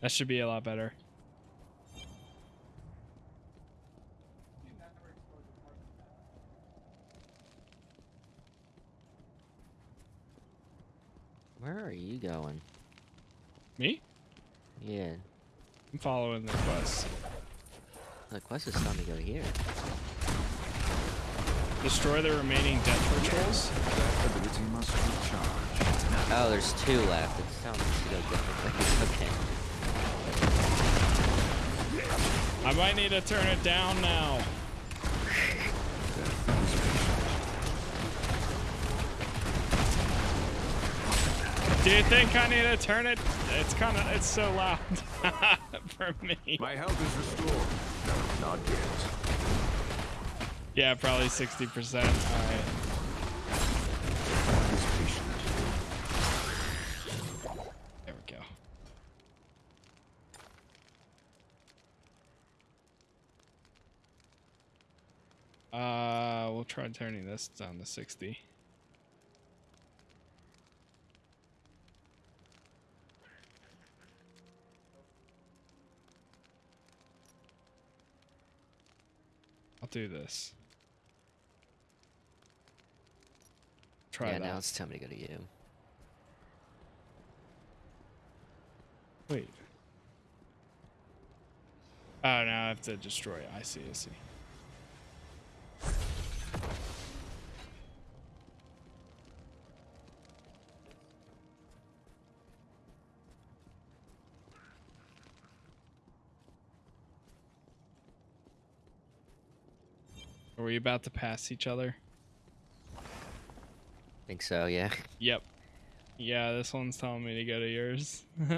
That should be a lot better. Where are you going? Me? Yeah. I'm following the quest. The quest is telling me to go here. Destroy the remaining death rituals. That ability must recharge. Oh, there's two left. It's telling me to go different ways. Okay. I might need to turn it down now. Do you think I need to turn it? It's kind of, it's so loud for me. My health is restored. No, not yet. Yeah, probably 60%. All right. There we go. Uh, we'll try turning this down to 60. I'll do this. Try yeah, that. now it's time to go to you. Wait. Oh, now I have to destroy it. I see, I see. Are we about to pass each other? Think so, yeah. Yep. Yeah, this one's telling me to go to yours.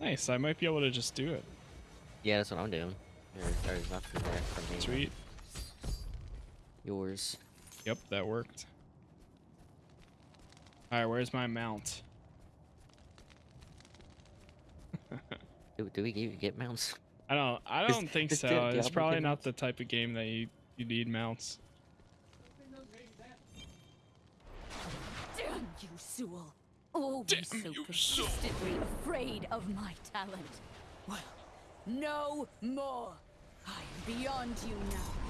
nice, I might be able to just do it. Yeah, that's what I'm doing. There, there's nothing there for me. Sweet. Yours. Yep, that worked. Alright, where's my mount? Do, do we even get mounts? I don't I don't think so. It's probably not mounts? the type of game that you, you need mounts. Damn you, Sewell. Always so persistently afraid of my talent. Well, no more. I am beyond you now.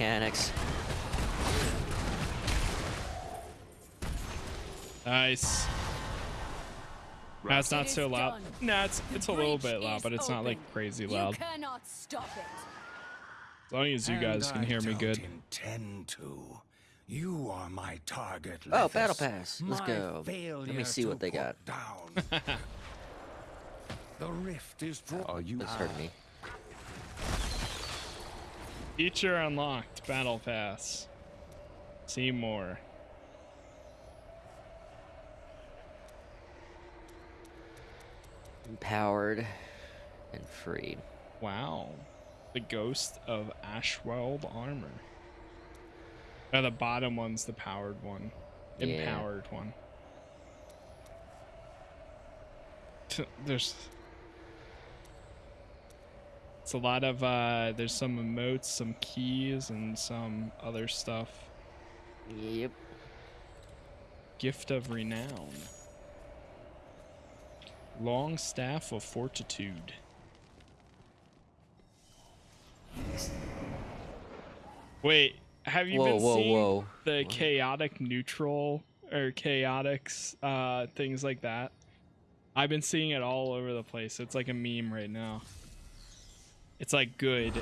Mechanics. Nice. Nah, it's not so loud. done. Nah, it's The it's a little bit loud, but it's not like open. crazy You loud. cannot stop it. As long as you guys can And hear me good. don't intend to. You are my target. Oh, Lethus. battle pass. Let's My go. Let me see what they got. Down. the rift is drawn. Are you This hurt me. Feature unlocked. Battle Pass. See more. Empowered and freed. Wow. The Ghost of Ashwold Armor. Oh, the bottom one's the powered one. Yeah. Empowered one. There's. It's a lot of, uh, there's some emotes, some keys, and some other stuff. Yep. Gift of Renown. Long Staff of Fortitude. Wait, have you Whoa, been whoa, seeing whoa. the chaotic neutral or chaotics uh things like that? I've been seeing it all over the place. It's like a meme right now. It's like good,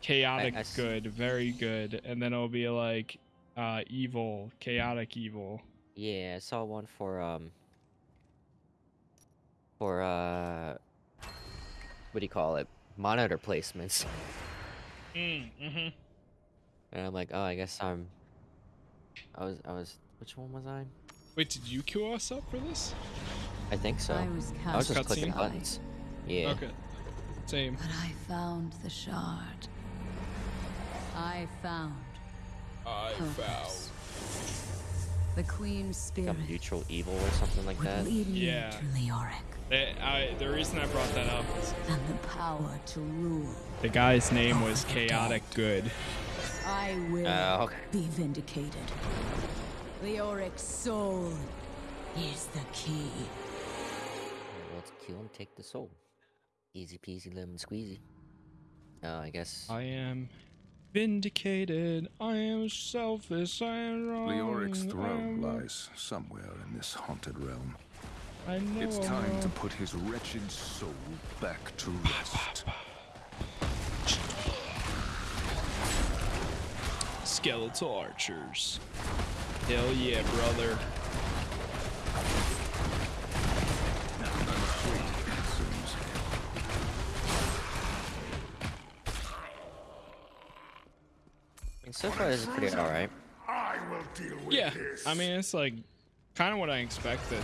chaotic I s- good, very good, and then it'll be like uh evil, chaotic evil. Yeah, I saw one for um for uh what do you call it? Monitor placements. Mm, mm-hmm. And I'm like, oh, I guess I'm. I was, I was. Which one was I? Wait, did you queue us up for this? I think so. I was I was just clicking Cutscene? buttons. Yeah. Okay. Same. But I found the shard. I found I purpose. The Queen's spirit A neutral evil or something like would that. lead me Yeah. to Leoric The, I, the reason I brought that up is and the power to rule. the guy's name was Chaotic Good. I will Oh, okay. be vindicated. Leoric's soul is the key. Well, to kill him, take the soul. Easy peasy lemon squeezy. Oh, I guess. I am vindicated. I am selfish. I am wrong. Leoric's I throne am- lies somewhere in this haunted realm. I know. It's I'm time to put his wretched soul back to rest. Skeletal archers. Hell yeah, brother. So far this is pretty alright. I will deal with Yeah, this. I mean it's like kind of what I expected.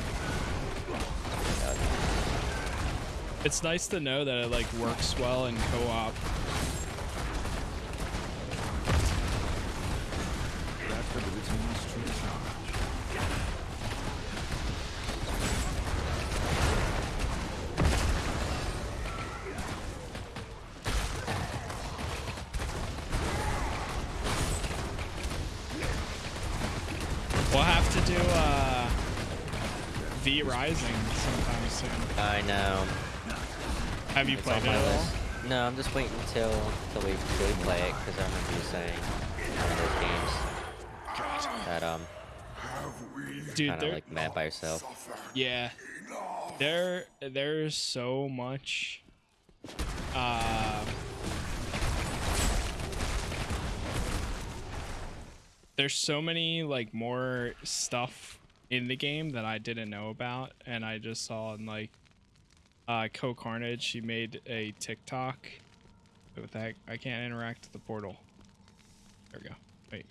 It's nice to know that it like works well in co-op. V Rising sometime soon. I know. Have you It's played it at all? No, I'm just waiting until until we really play it because I remember you saying one of those games that um Dude, kind of like mad by yourself. Yeah. There there's so much uh There's so many like more stuff in the game that I didn't know about and I just saw in like uh Co Carnage she made a TikTok with that I can't interact with the portal. There we go. Wait.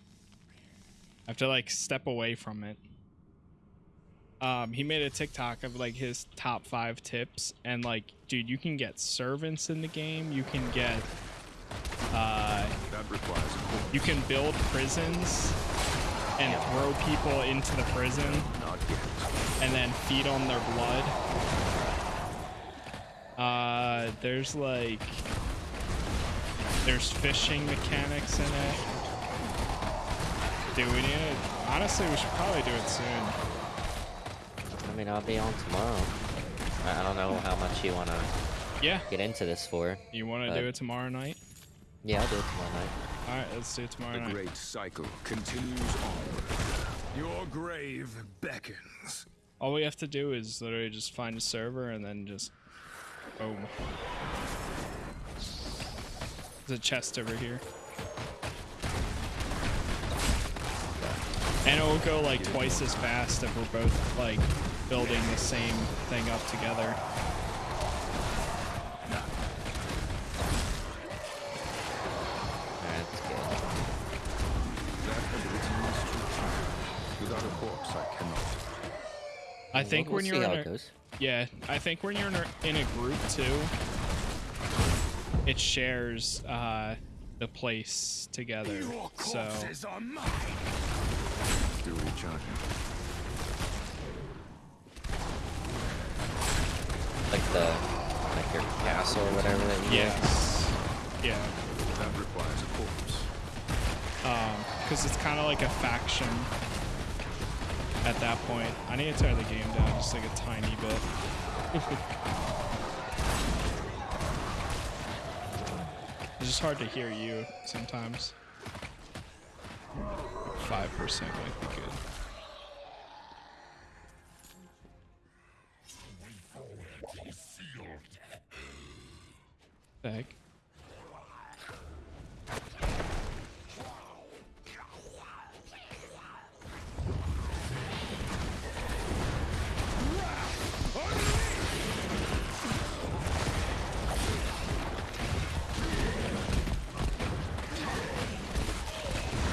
I have to like step away from it um he made a tiktok of like his top five tips and like dude you can get servants in the game you can get uh That requires you can build prisons and throw people into the prison and then feed on their blood uh there's like there's fishing mechanics in it Do we need it? honestly we should probably do it soon I mean, I'll be on tomorrow. I, don't know how much you wanna yeah get into this for. you want to do it tomorrow night Yeah, I'll do it tomorrow night. All right, let's do it tomorrow The night. great cycle continues on. Your grave beckons. All we have to do is literally just find a server and then just boom. There's a chest over here. And it will go like twice as fast if we're both like building the same thing up together. Alright, that's good. That ability needs to recharge. Without a corpse, I cannot. I think we'll when see you're in a, yeah, I think when you're in a, in a group too, it shares uh, the place together. Your So corpses are mine. Still recharging. Like the like your castle or whatever that you get. yes, yeah, That requires a corpse. um, because it's kind of like a faction. At that point, I need to tear the game down just like a tiny bit. it's just hard to hear you sometimes. Five percent might be good. The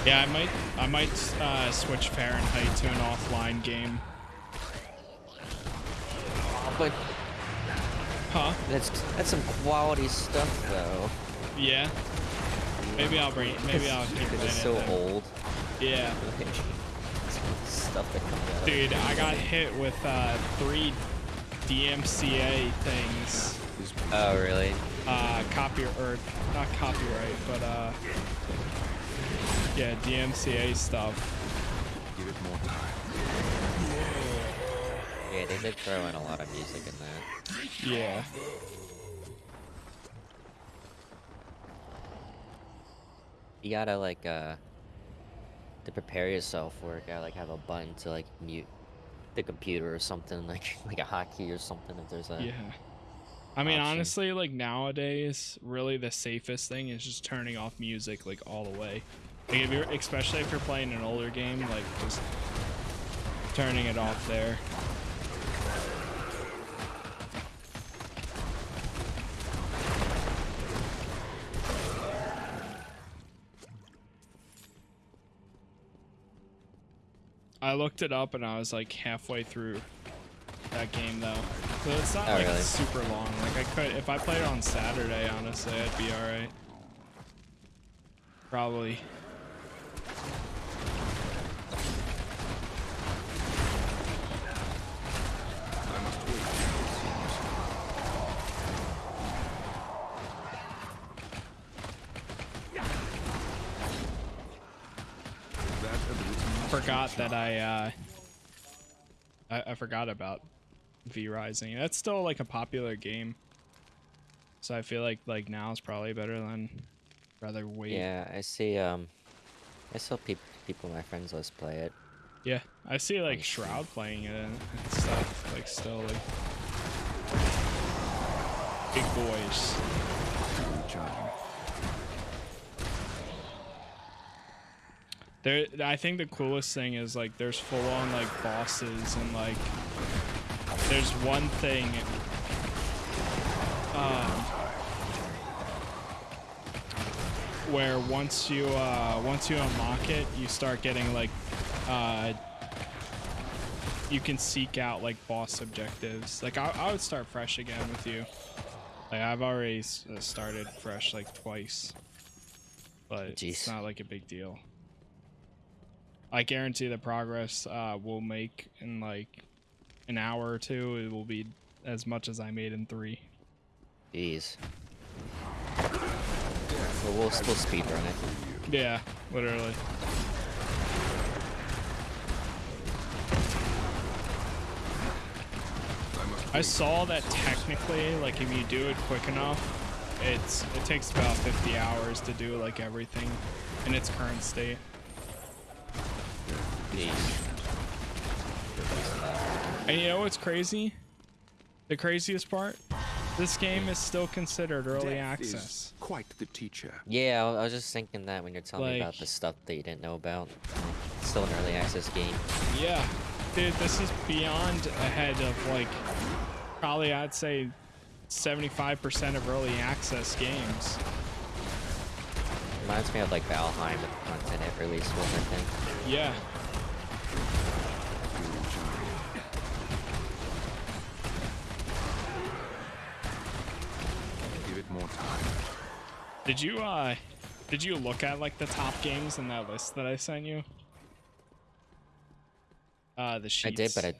Yeah, I might I might uh, switch Fahrenheit to an offline game. But Huh? that's that's some quality stuff though. Yeah. Maybe I'll bring. Maybe I'll keep Because it it's so then. old. Yeah. stuff that comes out. Dude. I got hit with uh, three DMCA things. Oh really? Uh, copy or not copyright, but uh, yeah, DMCA stuff. Give it more time. Yeah, they did throw in a lot of music in that. Yeah. You gotta like uh to prepare yourself for it, gotta like have a button to like mute the computer or something, like like a hotkey or something if there's a Yeah. I mean, option. honestly, like nowadays, really the safest thing is just turning off music like all the way. Like if you're, especially if you're playing an older game, like just turning it off there. I looked it up and I was like halfway through that game though. So it's not Oh, like really? super long. Like I could if I played it on Saturday, honestly, I'd be alright. Probably. I must wait. it seems. That ability Forgot that I uh I, I forgot about V Rising. That's still like a popular game. So I feel like like now is probably better than rather wait. Yeah, I see um I saw peop people my friends let's play it. Yeah, I see like Shroud playing it and and stuff. Like still like big boys. There, I think the coolest thing is like there's full on like bosses and like there's one thing. Um, where once you uh, once you unlock it, you start getting like uh, you can seek out like boss objectives. Like I, I would start fresh again with you. Like I've already uh, started fresh like twice, but it's not like a big deal. I guarantee the progress uh, we'll make in like an hour or two. It will be as much as I made in three. Jeez. Well, we'll still speedrun it. Yeah, literally. I saw that technically, like if you do it quick enough, it's it takes about 50 hours to do like everything in its current state. And you know what's crazy? The craziest part? This game is still considered early Death is access. quite the teacher. Yeah, I I was just thinking that when you're telling me about the stuff that you didn't know about. It's still an early access game. Yeah, dude, this is beyond ahead of like probably I'd say 75% of early access games. Reminds me of like Valheim with the content it released with, I think. Yeah. Give it more time. Did you uh did you look at like the top games in that list that I sent you? Uh the I did, but I,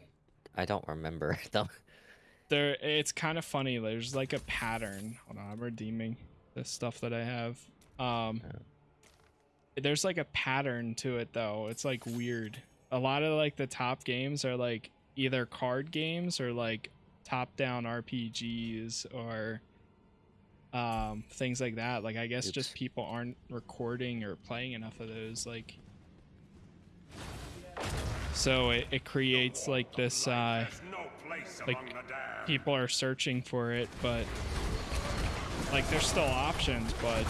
I don't remember though. there it's kind of funny. There's like a pattern. Hold on i'm redeeming the stuff that i have. Um there's like a pattern to it though. It's like weird. A lot of like the top games are like either card games or like top down rpgs or um things like that like i guess just people aren't recording or playing enough of those like So it, it creates like this, uh, like people are searching for it, but like there's still options, but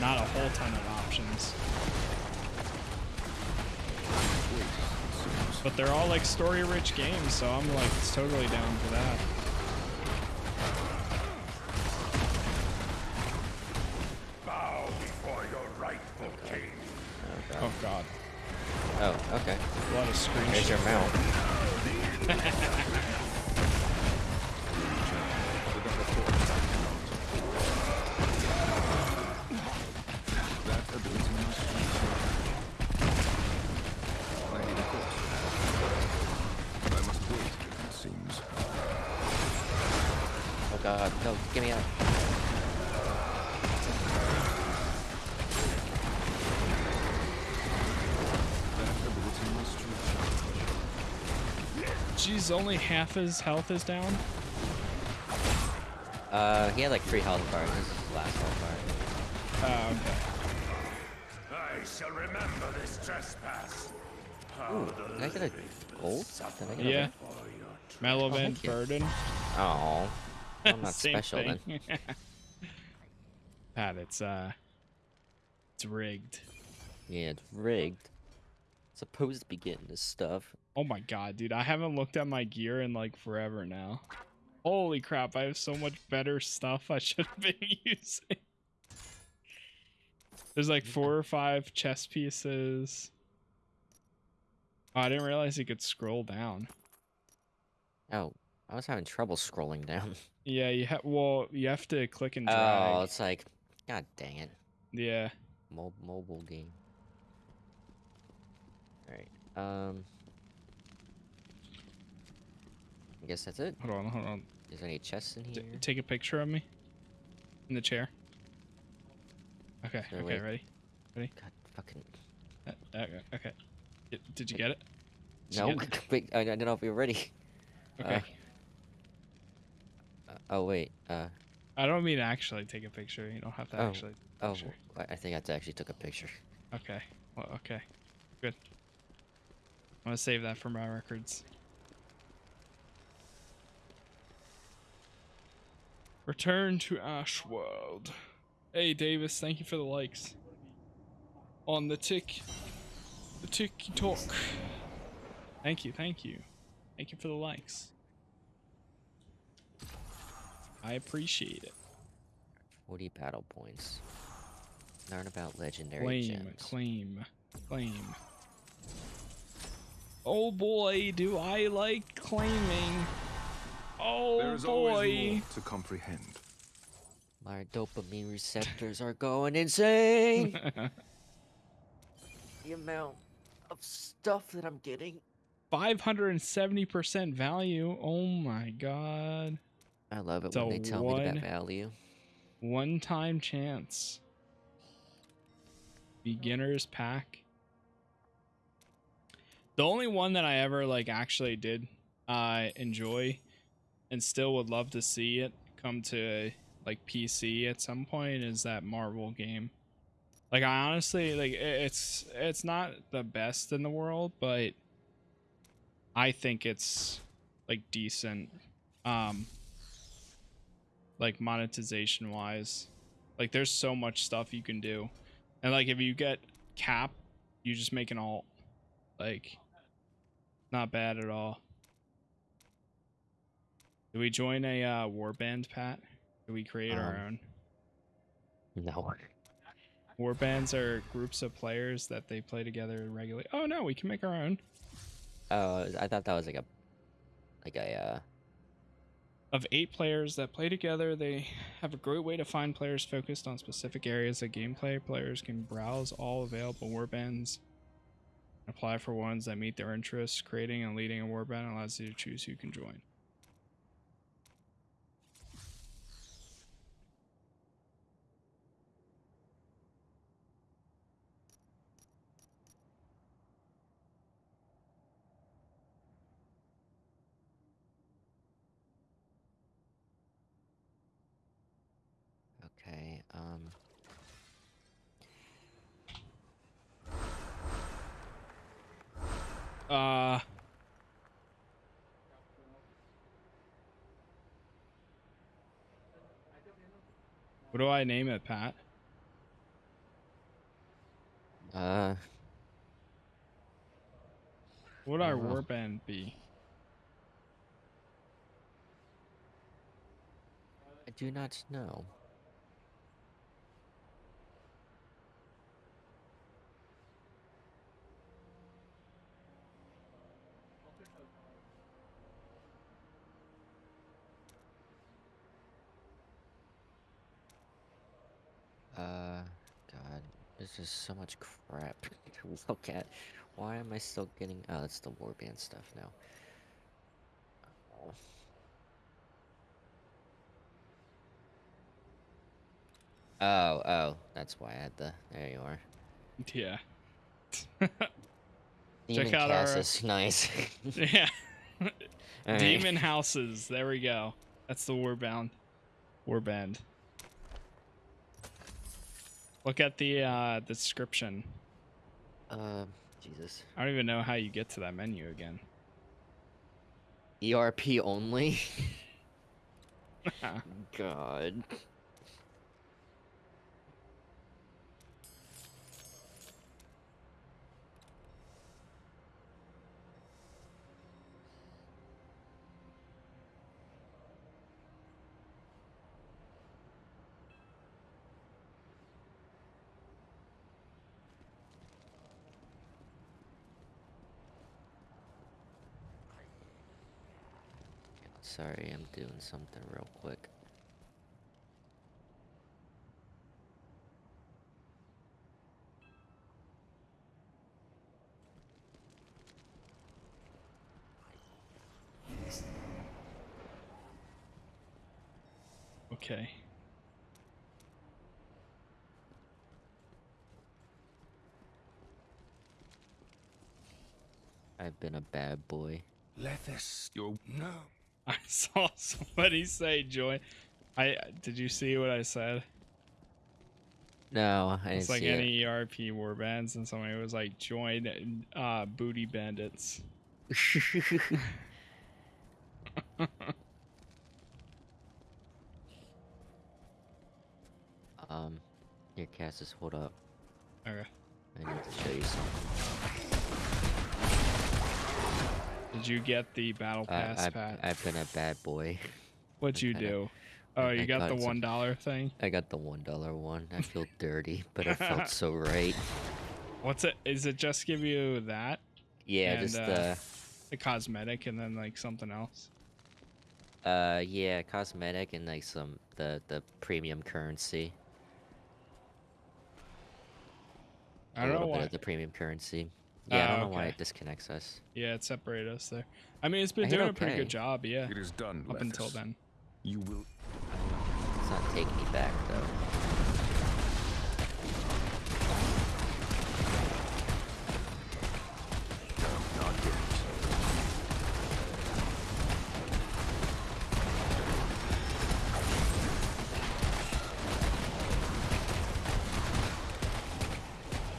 not a whole ton of options. But they're all like story-rich games, so I'm like totally down for that. Oh god. Oh, okay. A lot of screen There's your shit. mount. That ability must be I need a course. I must wait, it seems. Oh god, no, get me out. Jeez, only half his health is down. Uh, he had like three health bars. This is his last health bar. Oh, okay. I shall remember this trespass. Ooh, did I get a gold? Did I get Yeah. red? Mellowvent thank. Burden. Oh, I'm not Same special then. thing. Pat, it's uh, it's rigged. Yeah, it's rigged. Supposed to be getting this stuff. Oh my god, dude, I haven't looked at my gear in like forever now. Holy crap, I have so much better stuff I should have been using. There's like four or five chess pieces. Oh, I didn't realize you could scroll down. Oh, I was having trouble scrolling down. Yeah, you have. Well, you have to click and drag. Oh, it's like, god dang it. Yeah. Mo- mobile game. Alright, um. I guess that's it. Hold on, hold on. Is there any chests in here? take a picture of me in the chair. Okay. No, okay. wait. Ready? Ready? God, fucking. Uh, okay. okay. Y- Did you get it? Did No, get it? wait, I, I don't know if you're ready. Okay. Uh, uh, oh, wait, uh. I don't mean to actually take a picture. You don't have to oh, actually. oh, I think I actually took a picture. Okay. Well, okay. Good. I'm gonna save that for my records. Return to Ashwold. Hey Davis, thank you for the likes. On the tick. The ticky talk. Thank you, thank you. Thank you for the likes. I appreciate it. 40 battle points. Learn about legendary Claim, gems. claim, claim. Oh boy, do I like claiming. Oh There is boy. always more to comprehend. My dopamine receptors are going insane. the amount of stuff that I'm getting. 570% value. Oh my god. I love it It's when they tell me that value. One time chance. Beginner's pack. The only one that I ever like actually did uh enjoy and still would love to see it come to a, like PC at some point is that Marvel game. Like I honestly like it's it's not the best in the world, but I think it's like decent. Um like monetization wise. Like there's so much stuff you can do. And like if you get cap, you just make an alt. Like not bad at all. Do we join a uh, warband, Pat? Do we create our Um, own? No. Warbands are groups of players that they play together regularly. Oh no, we can make our own. Oh, I thought that was like a, like a, uh, Of eight players that play together, they have a great way to find players focused on specific areas of gameplay. Players can browse all available warbands, apply for ones that meet their interests. Creating and leading a warband allows you to choose who can join. okay, um. Uh. What do I name it, Pat? Uh, What would our warp end be? I do not know. Uh, God, this is so much crap to look at. Why am I still getting? Oh, that's the warband stuff now. Oh. Oh, oh, that's why I had the. There you are. Yeah. Demon Check out our- nice. yeah. Demon houses. There we go. That's the warband. Warband. Look at the uh, description. Uh, Jesus. I don't even know how you get to that menu again. ERP only. God. Sorry, I'm doing something real quick. Okay. I've been a bad boy. Let this Yo. no. I saw somebody say join. I did you see what I said? No, I It's like see it. any ERP warbands, and somebody was like join uh, booty bandits. um, here, Cassis, hold up. Okay. I need to show you something. Did you get the battle I- pass, I've, Pat? I've been a bad boy. What'd you do? Oh, you I got the one dollar thing. I got the one dollar one. I feel dirty, but it felt so right. What's it? Is it just give you that? Yeah, and, just uh, the the cosmetic, and then like something else. uh yeah, cosmetic and like some the the premium currency. I don't know little bit why. of the premium currency. Yeah, I Ah, don't know why it disconnects us. Yeah, it separated us there. I mean, it's been I hit doing a pretty good job. Yeah. It is done, Up until then. You will. It's not taking me back though. Not yet.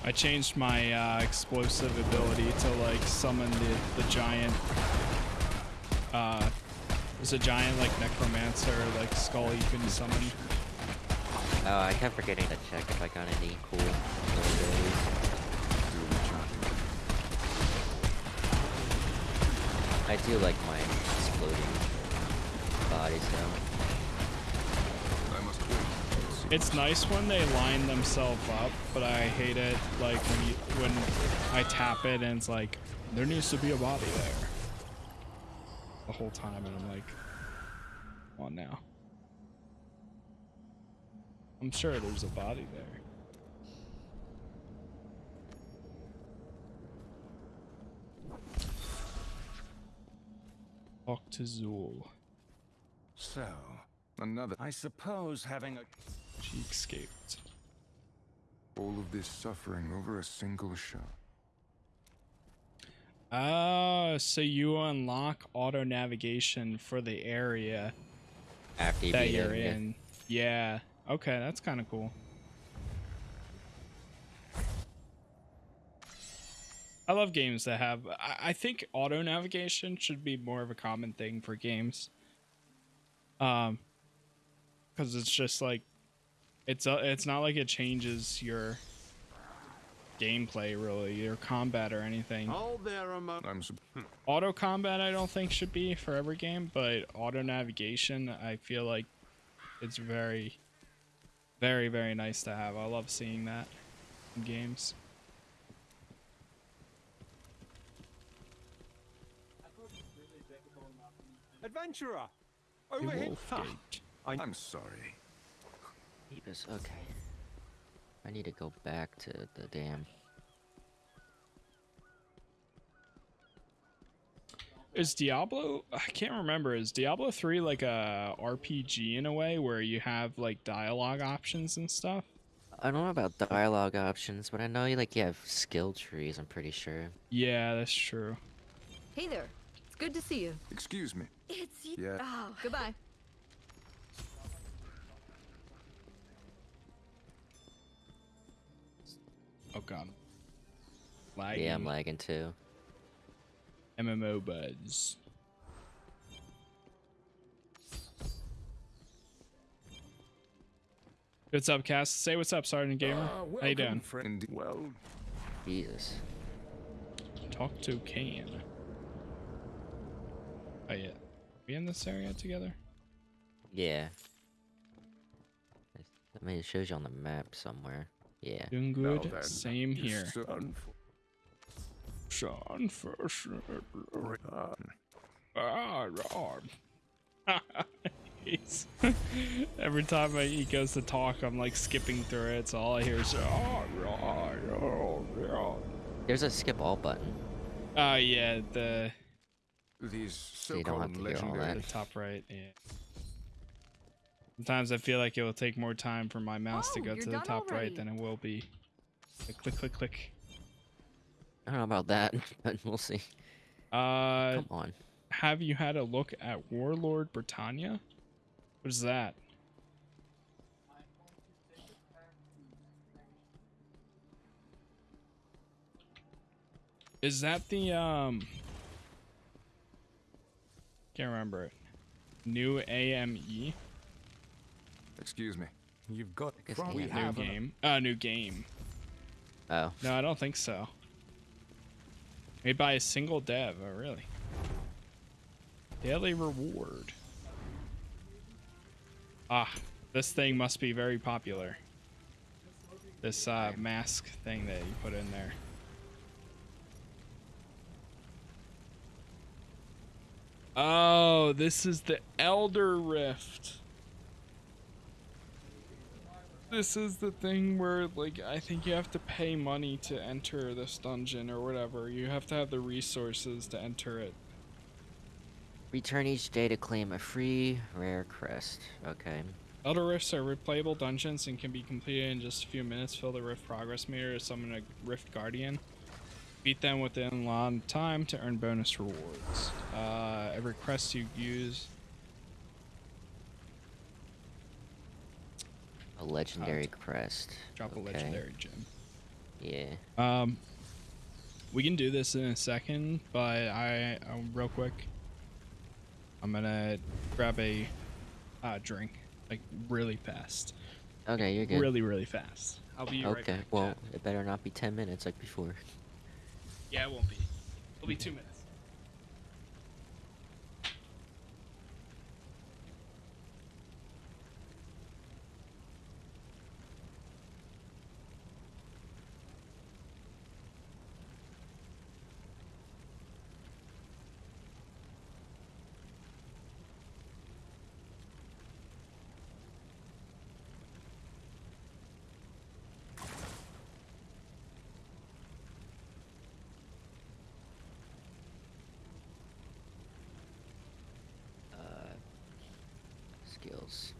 I changed my uh, explosive ability to like summon the the giant. Uh, there's a giant like necromancer like skull you can summon. Oh, I kept forgetting to check if I got any cool abilities. I do like my exploding bodies though. It's nice when they line themselves up, but I hate it like when you when I tap it and it's like there needs to be a body there the whole time, and I'm like, come on now. I'm sure there's a body there. Talk to Zool. So, Another. I suppose having a Cheekscaped. All of this suffering over a single shot. Oh, so you unlock auto navigation for the area After you that you're it, yeah. in. Yeah. Okay, that's kind of cool. I love games that have. I, I think auto navigation should be more of a common thing for games. Um, because it's just like, it's uh, it's not like it changes your gameplay really, your combat or anything. Hold there a. I'm. Auto combat, I don't think should be for every game, but auto navigation, I feel like it's very, very, very nice to have. I love seeing that in games. Adventurer! Over here! I'm sorry. He was okay. I need to go back to the dam. Is Diablo? I can't remember. Is Diablo three like a RPG in a way where you have like dialogue options and stuff? I don't know about dialogue options, but I know you like you have skill trees. I'm pretty sure. Yeah, that's true. Hey there. It's good to see you. Excuse me. It's you. Yeah. Oh, goodbye. Oh god. Lagging. Yeah, I'm lagging too. MMO buds. What's up, Cass? Say what's up, Sergeant Gamer. Ah, How you doing? friend. Well, Jesus. Talk to Cain. Oh yeah. We in this area together? Yeah. I mean, it shows you on the map somewhere. Yeah. Doing now good. then, Same here. son Sean first. for- Ah, Rob. He's- Every time I, he goes to talk, I'm like skipping through it, so all I hear is oh, Rob, oh, Rob. There's a skip all button. Oh yeah, the These you don't have so-called to do all legendary. that. the top right. Yeah. Sometimes I feel like it will take more time for my mouse to Oh, go to the top already. right than it will be. Click, click, click, click. I don't know about that, but we'll see. Uh, Come on. have you had a look at Warlord Britannia? What is that? Is that the um? Can't remember it. New AME. Excuse me. You've got guess from we New have an- game. Uh, new game. Oh. No, I don't think so. Made by a single dev. Oh, really? Daily reward. Ah, this thing must be very popular. This uh, mask thing that you put in there. Oh, this is the Elder Rift. This is the thing where, like, I think you have to pay money to enter this dungeon or whatever. You have to have the resources to enter it. Return each day to claim a free rare crest. Okay. Elder Rifts are replayable dungeons and can be completed in just a few minutes. Fill the Rift progress meter to summon a Rift Guardian. Beat them within a long time to earn bonus rewards. Uh, every crest you use. A legendary crest. Drop a legendary gem. Yeah. Um, we can do this in a second, but I, um, real quick, I'm gonna grab a uh, drink, like really fast. Okay, you're good. Really, really fast. I'll be right back. okay, well, it better not be 10 minutes like before. Yeah, it won't be. It'll be two minutes. Uh, skills.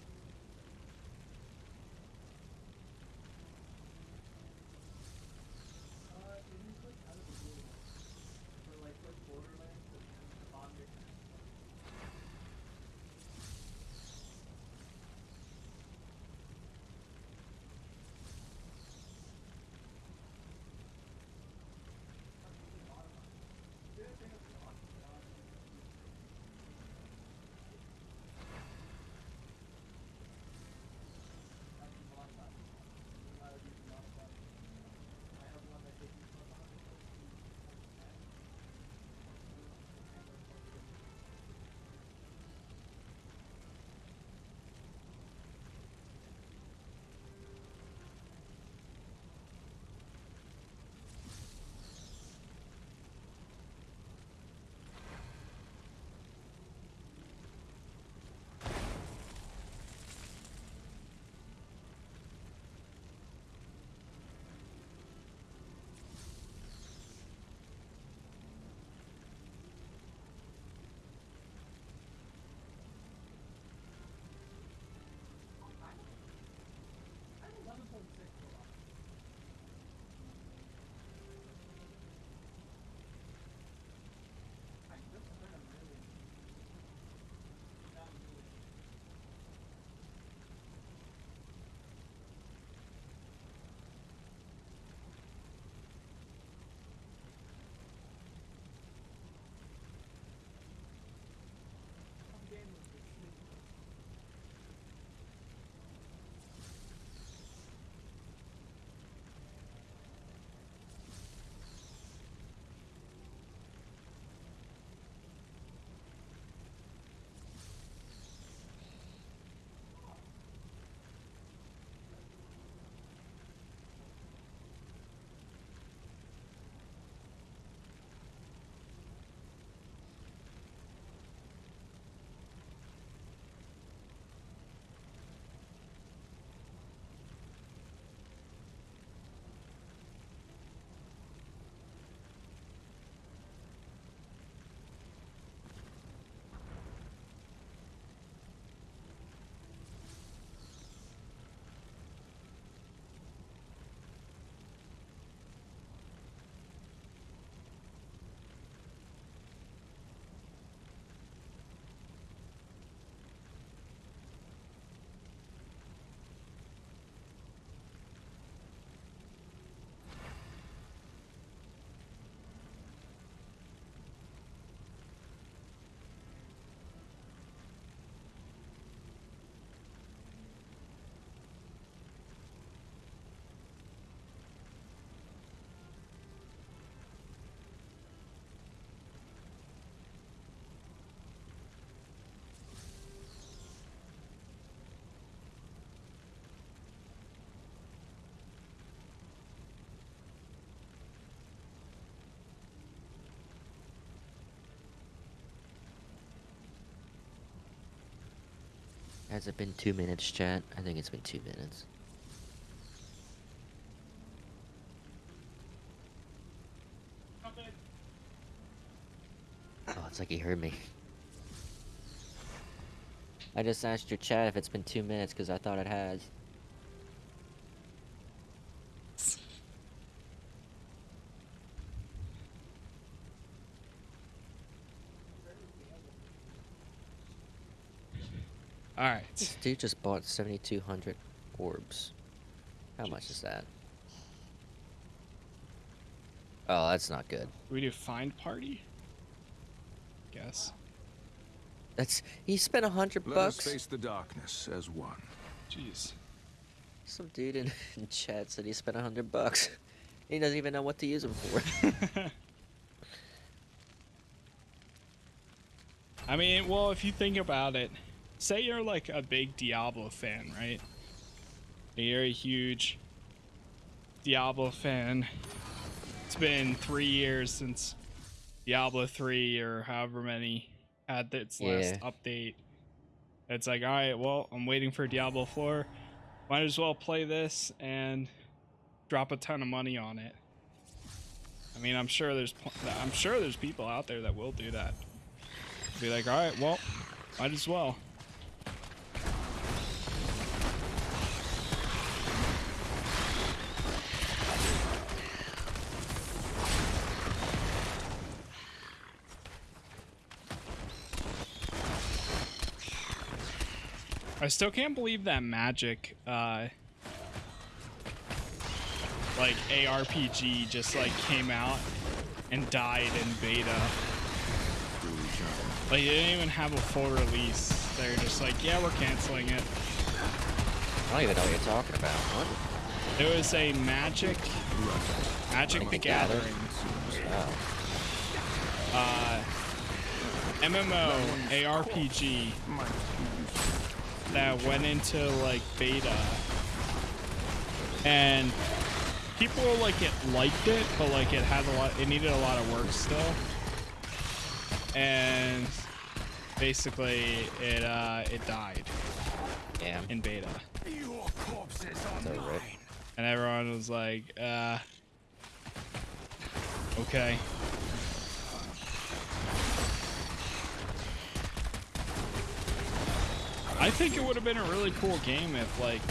Has it been two minutes, chat? I think it's been two minutes. Oh, it's like he heard me. I just asked your chat if it's been two minutes because I thought it has. All right. This dude just bought 7,200 orbs. How much is that? Oh, that's not good. We do find party. Guess. That's he spent a hundred bucks. Let bucks. us face the darkness as one. Jeez. Some dude in, in chat said he spent a hundred bucks. He doesn't even know what to use them for. I mean, well, if you think about it, say you're like a big Diablo fan, right? You're a huge Diablo fan. It's been three years since Diablo 3 or however many had its last Yeah. update. It's like, all right, well, I'm waiting for Diablo 4. Might as well play this and drop a ton of money on it. I mean, I'm sure there's I'm sure there's people out there that will do that. Be like, all right, well, might as well. Still can't believe that magic, uh, like ARPG just like came out and died in beta. Like they didn't even have a full release. They're just like, yeah, we're canceling it. I don't even know what you're talking about. What? It was a magic, Magic Like the the Gathering? Gathering, uh, MMO ARPG that went into like beta, and people like it liked it, but like it had a lot, it needed a lot of work still, and basically it uh it died. Yeah. In beta. Your corpses are So rip. And everyone was like, uh, okay. I think it would have been a really cool game if, like,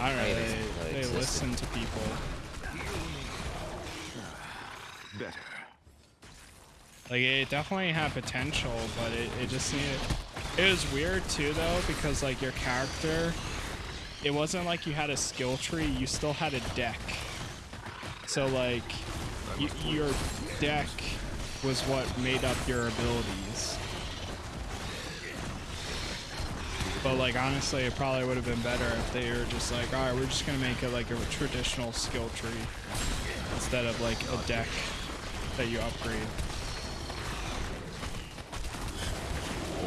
I don't know, they, really they listened to people. Better. Like, it definitely had potential, but it, it just needed. It was weird too, though, because, like, your character, it wasn't like you had a skill tree, you still had a deck. So, like, y- your deck was what made up your abilities. But, like, honestly, it probably would have been better if they were just like, alright, we're just gonna make it like a traditional skill tree instead of, like, a deck that you upgrade.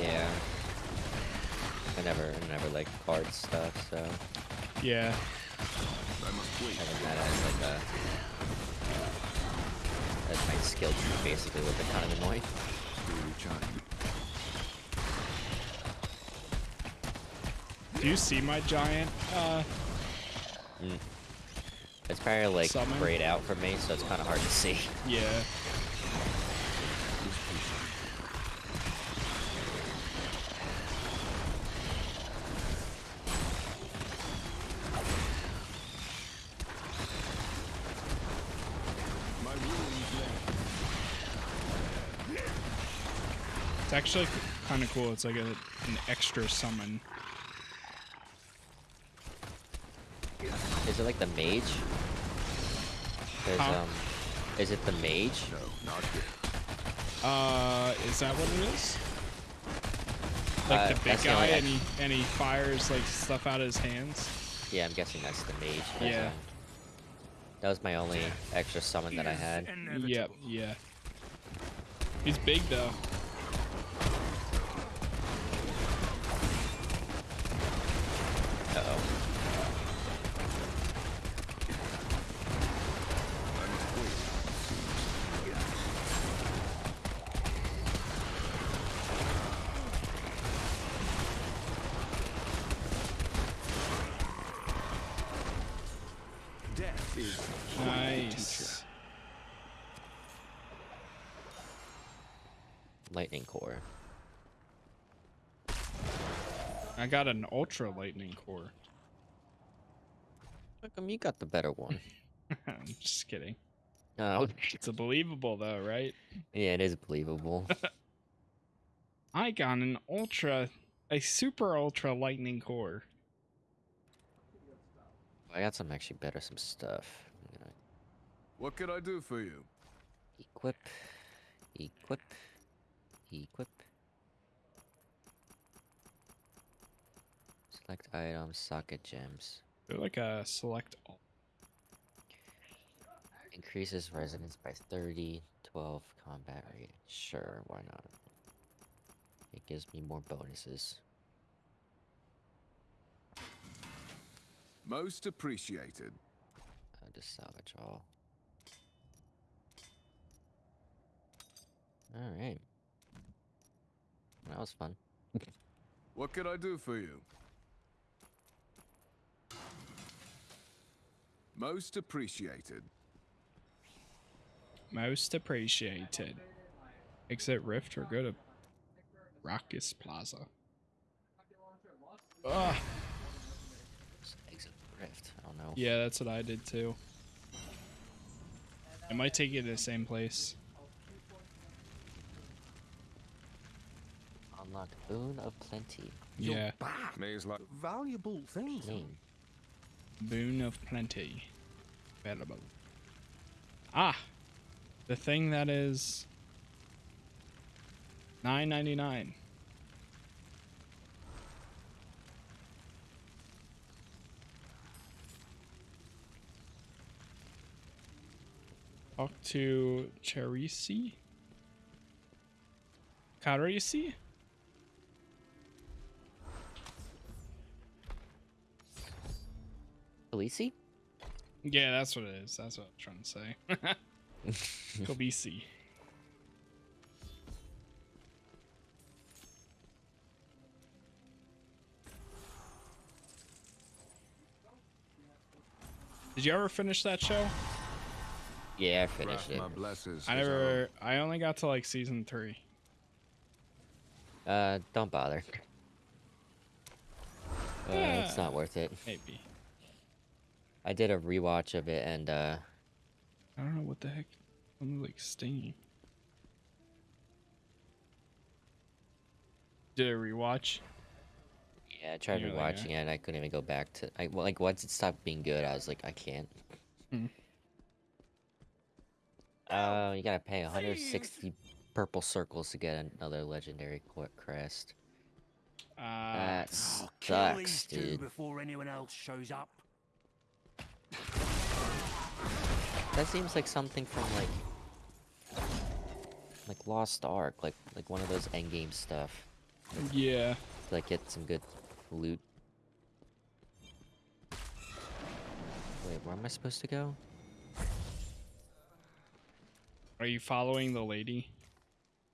Yeah. I never, I never liked card stuff, so Yeah. having that as like a as my skill tree basically would be kind of annoying. Do you see my giant? Uh, Mm. It's probably like Summon? grayed out for me, so it's kind of hard to see. yeah. It's actually kind of cool. It's like a, an extra summon. Is it like the mage? Huh? um, is it the mage? No, not here. Uh, is that what it is? Like Uh, the big guy, only and he and he fires like stuff out of his hands. Yeah, I'm guessing that's the mage. 'cause, Yeah. um, that was my only extra summon that I had. Yep. Yeah. He's big though. Uh oh. is quite the teacher. Nice. Lightning core. I got an ultra lightning core. How come you got the better one? I'm just kidding. Oh, It's believable though, right? yeah, it is believable. I got an ultra, a super ultra lightning core. I got some actually better some stuff. Gonna What can I do for you? equip, equip, equip. Select items, socket gems. They're like a select all. Increases resonance by 30, 12 combat rate. Sure, why not? It gives me more bonuses. Most appreciated. Uh, I'll just salvage all. Alright. That was fun. What can I do for you? Most appreciated. Most appreciated. Exit Rift or go to Raucous Plaza. Ah. Ugh. Exit Rift. I don't know. Yeah, that's what I did too. It might take you to the same place. Unlock Boon of Plenty. Yeah. Maze like valuable things. Name. Boon of Plenty. Available. Ah! The thing that is nine ninety nine. Talk to Charisi? Carisi? Khaleesi? Yeah, that's what it is. That's what I'm trying to say. Kobisi. Did you ever finish that show? Yeah, I finished it. Rathma blesses I never. I only got to like season three. Uh, don't bother. Uh, it's not worth it. Maybe. I did a rewatch of it and uh I don't know what the heck. I'm like stinging. Did a rewatch? yeah, I tried You're like, rewatching it and I couldn't even go back to I well, like once it stopped being good, I was like I can't. Hmm. Uh, you gotta pay 160 purple circles to get another legendary qu- crest. Uh, That Oh, sucks, dude. before anyone else shows up. That seems like something from like like Lost Ark, like like one of those endgame stuff. yeah. To, like get some good loot. Wait, where am I supposed to go? Are you following the lady?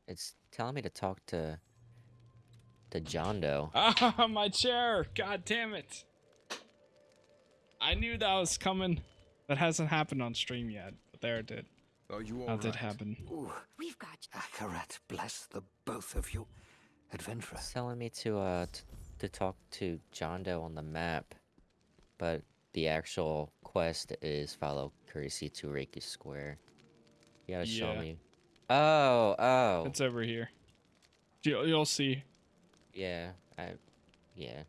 It's telling me to talk to to John Doe. Ah, my chair! God damn it! I knew that was coming. That hasn't happened on stream yet, but there it did. Are you That did alright? happen. Ooh, We've got Akarat, bless the both of you. Adventurer. It's telling me to uh t- to talk to John Doe on the map, but the actual quest is follow Currency to Reiki Square. You gotta show me. Oh, oh. It's over here. You'll, you'll see. Yeah, I, yeah.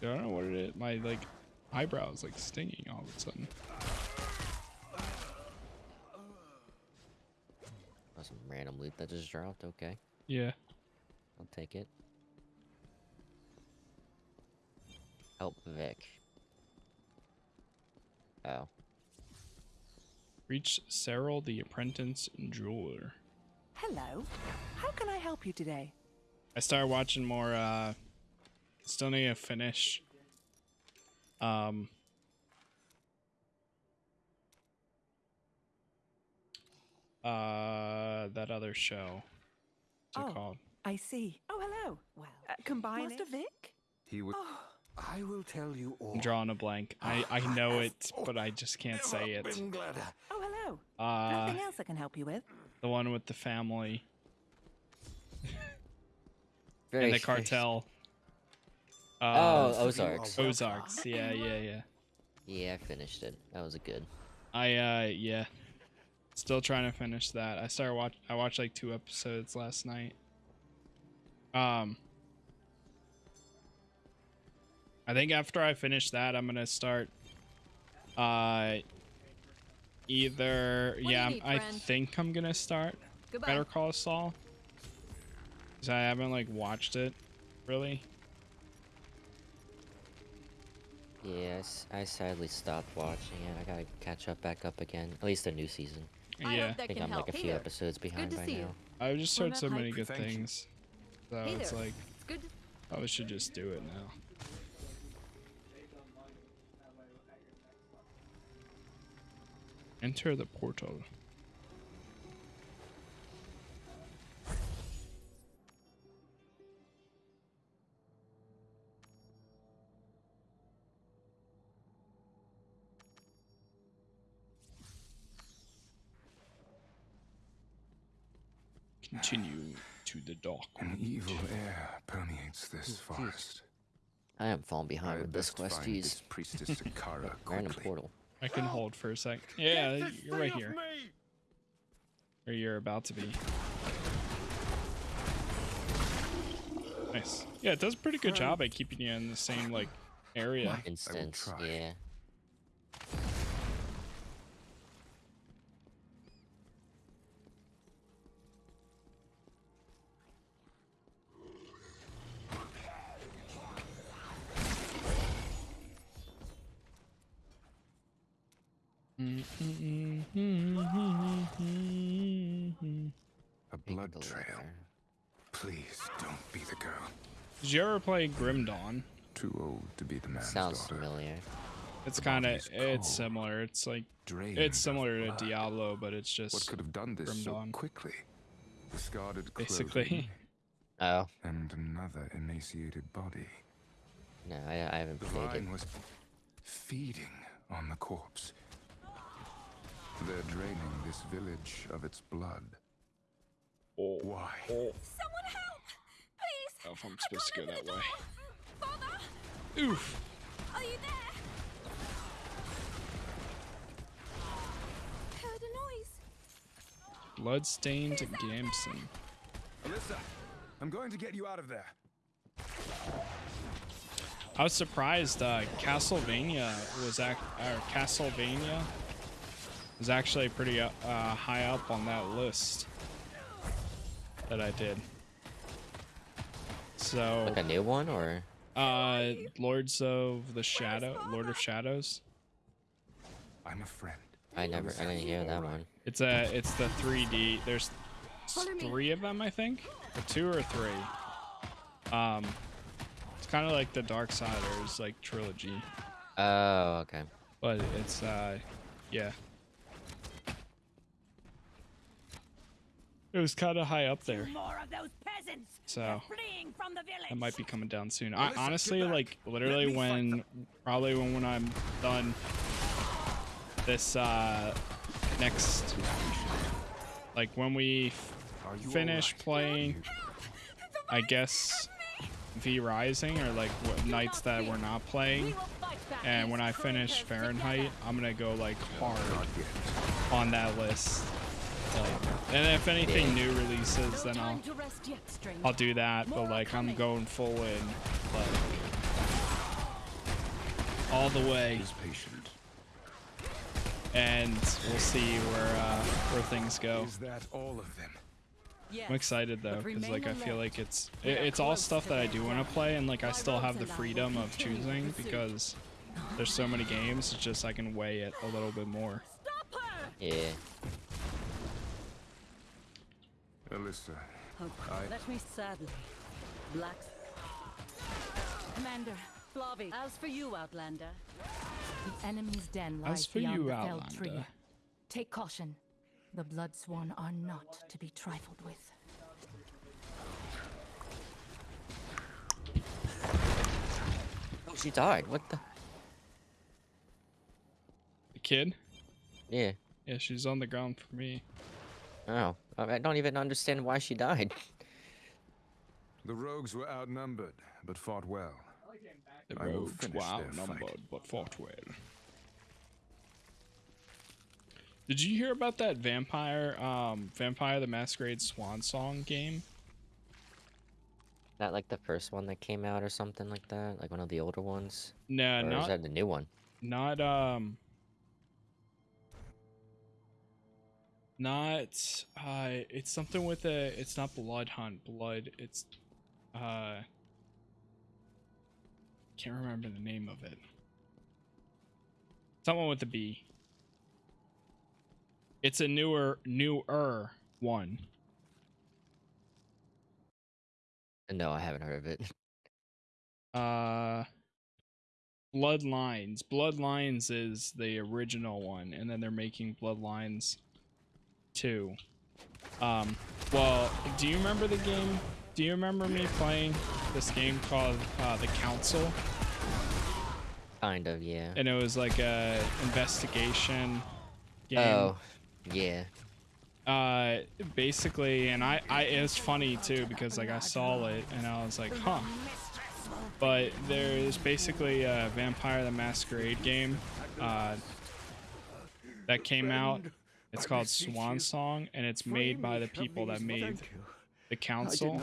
I don't know what it is. My like eyebrow is like stinging all of a sudden. Oh, some random loot that just dropped. Okay, Yeah. I'll take it. Help Vic. Oh, Reach Cyril the apprentice jeweler. Hello. How can I help you today? I started watching more. uh Still need to finish. Um. Uh, that other show. What's it Oh. called? I see. Oh, hello. Well, uh, combine Master Vic? He would. Oh, I will tell you all. I'm drawing a blank. I, I know it, but I just can't say it. Oh, hello. Uh, Nothing else I can help you with? the one with the family and the very- cartel. Oh, Uh, Ozarks. Ozarks. Yeah, yeah, yeah. Yeah, I finished it. That was a good. I uh yeah. Still trying to finish that. I started watch I watched like two episodes last night. Um I think after I finish that I'm gonna start uh either do you yeah, need, I think I'm gonna start Goodbye. Better Call Saul. Cause I haven't like watched it really. Yeah, I sadly stopped watching it. I gotta catch up back up again. At least the new season. Yeah. hope I think I'm like a Hey few there. episodes good behind to by see you. now. I've just heard so many good things. So Hey it's like It's good. I should just do it now. Enter the portal. Continue to the dock. An evil air permeates this forest. I am falling behind I with this best quest. find Jeez. this priestess Sakara Random portal. I can hold for a sec. Yeah, you're right here. Or you're about to be. Nice. Yeah, it does a pretty good job at keeping you in the same like area. Instance, yeah. A blood trail. Please don't be the girl. Did you ever play Grim Dawn? Too old to be the man's Sounds daughter. familiar. It's kind of it's similar. It's like drained it's similar to. Diablo, but it's just What could have done this Grim so Dawn. quickly? Discarded Basically. Oh, and another emaciated body. no, I, I haven't The played it. vine was feeding on the corpse. They're draining this village of its blood. Why? Oh, Someone help! Please! I don't know if I'm supposed to go that way. Father! Oof. Are you there? Heard a noise. Bloodstained Gamson. Alyssa, I'm going to get you out of there. I was surprised. Uh, Castlevania was act or Castlevania was actually pretty uh, uh, high up on that list that I did. So Like a new one, or uh, Lords of the Shadow, Lord of Shadows. I'm a friend. I never, I didn't hear that one. It's a, it's the 3D. There's three of them, I think, or two or three. Um, it's kind of like the Darksiders like trilogy, Oh, okay. but it's uh, yeah. It was kind of high up there, More of those peasants! so Fleeing from the village! that might be coming down soon. I, honestly, like literally when probably when when I'm done this uh next like when we f- you finish playing I guess V Rising or like what nights that we're not playing. And when I finish Fahrenheit I'm gonna go like hard on that list like, and if anything new releases then I'll to rest yet, stranger. I'll do that, but like I'm going full in, like all the way. patient. And we'll see where uh, where things go. Is that all of them? I'm excited though, because like I feel like it's it, it's all stuff that I do want to play, and like I still have the freedom of choosing because there's so many games. It's just I can weigh it a little bit more. Yeah. Alyssa, Oh, I- let me sadly. Black. Commander, Flavie. As for you, Outlander. The enemy's den As lies for beyond you, the felled tree. Take caution. The blood sworn are not to be trifled with. Oh, she died. What the? The kid? Yeah. Yeah, she's on the ground for me. Oh, I I don't even understand why she died. The rogues were outnumbered, but fought well. The rogues were outnumbered, but fought well. Did you hear about that vampire, um, Vampire the Masquerade Swan Song game? Not like the first one that came out or something like that, like one of the older ones. No, or not is that the new one? not um not uh it's something with a it's not blood hunt. Blood it's uh can't remember the name of it. Someone with a b. It's a newer newer one. No, I haven't heard of it. uh bloodlines. Bloodlines is the original one and then they're making bloodlines 2 um well do you remember the game? Do you remember me playing this game called uh, the council? Kind of, yeah. and it was like a investigation game. Oh, yeah. uh basically and i i it was funny too because like i saw it and i was like huh. But there's basically a vampire the masquerade game uh that came out it's called swan song and it's made by the people that made the council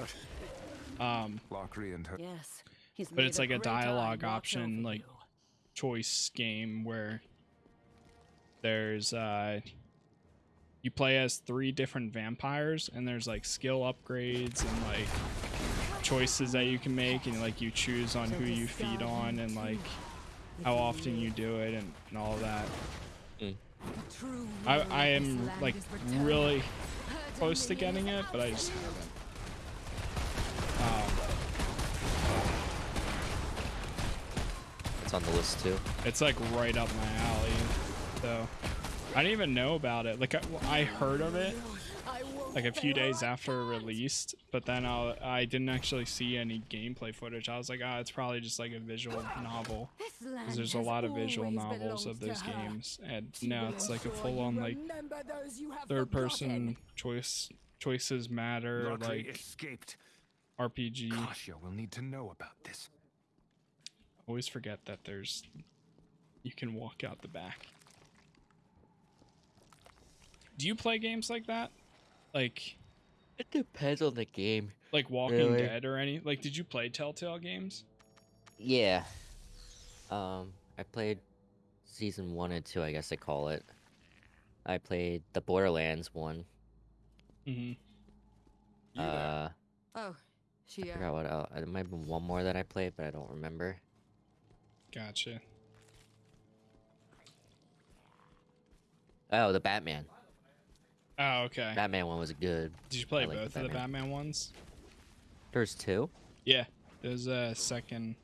um and her. Yes. He's but it's like a dialogue watch option like you. choice game where there's uh you play as three different vampires and there's like skill upgrades and like choices that you can make and like you choose on who you feed on and like how often you do it and, and all of that True I, I am like really close to getting it but I just haven't um, It's on the list too. It's like right up my alley. So I didn't even know about it. Like I, I heard of it like a few days after it released, but then I I didn't actually see any gameplay footage. I was like, ah, it's probably just like a visual novel. Because there's a lot of visual novels of those games, and now it's like a full-on like third-person choice choices matter Lockery like escaped. RPG. Kasia will need to know about this. Always forget that there's you can walk out the back. Do you play games like that? Like It depends on the game. like Walking Really? Dead or any like did you play Telltale games? Yeah. Um, I played season one and two, I guess they call it. I played the Borderlands one. Mm-hmm. Uh, Oh, she. I Uh, forgot what else. There might have been one more that I played, but I don't remember. Gotcha. Oh, the Batman. Oh, okay. Batman one was good. Did you play I like both of the Batman ones? There's two. Yeah. There's a second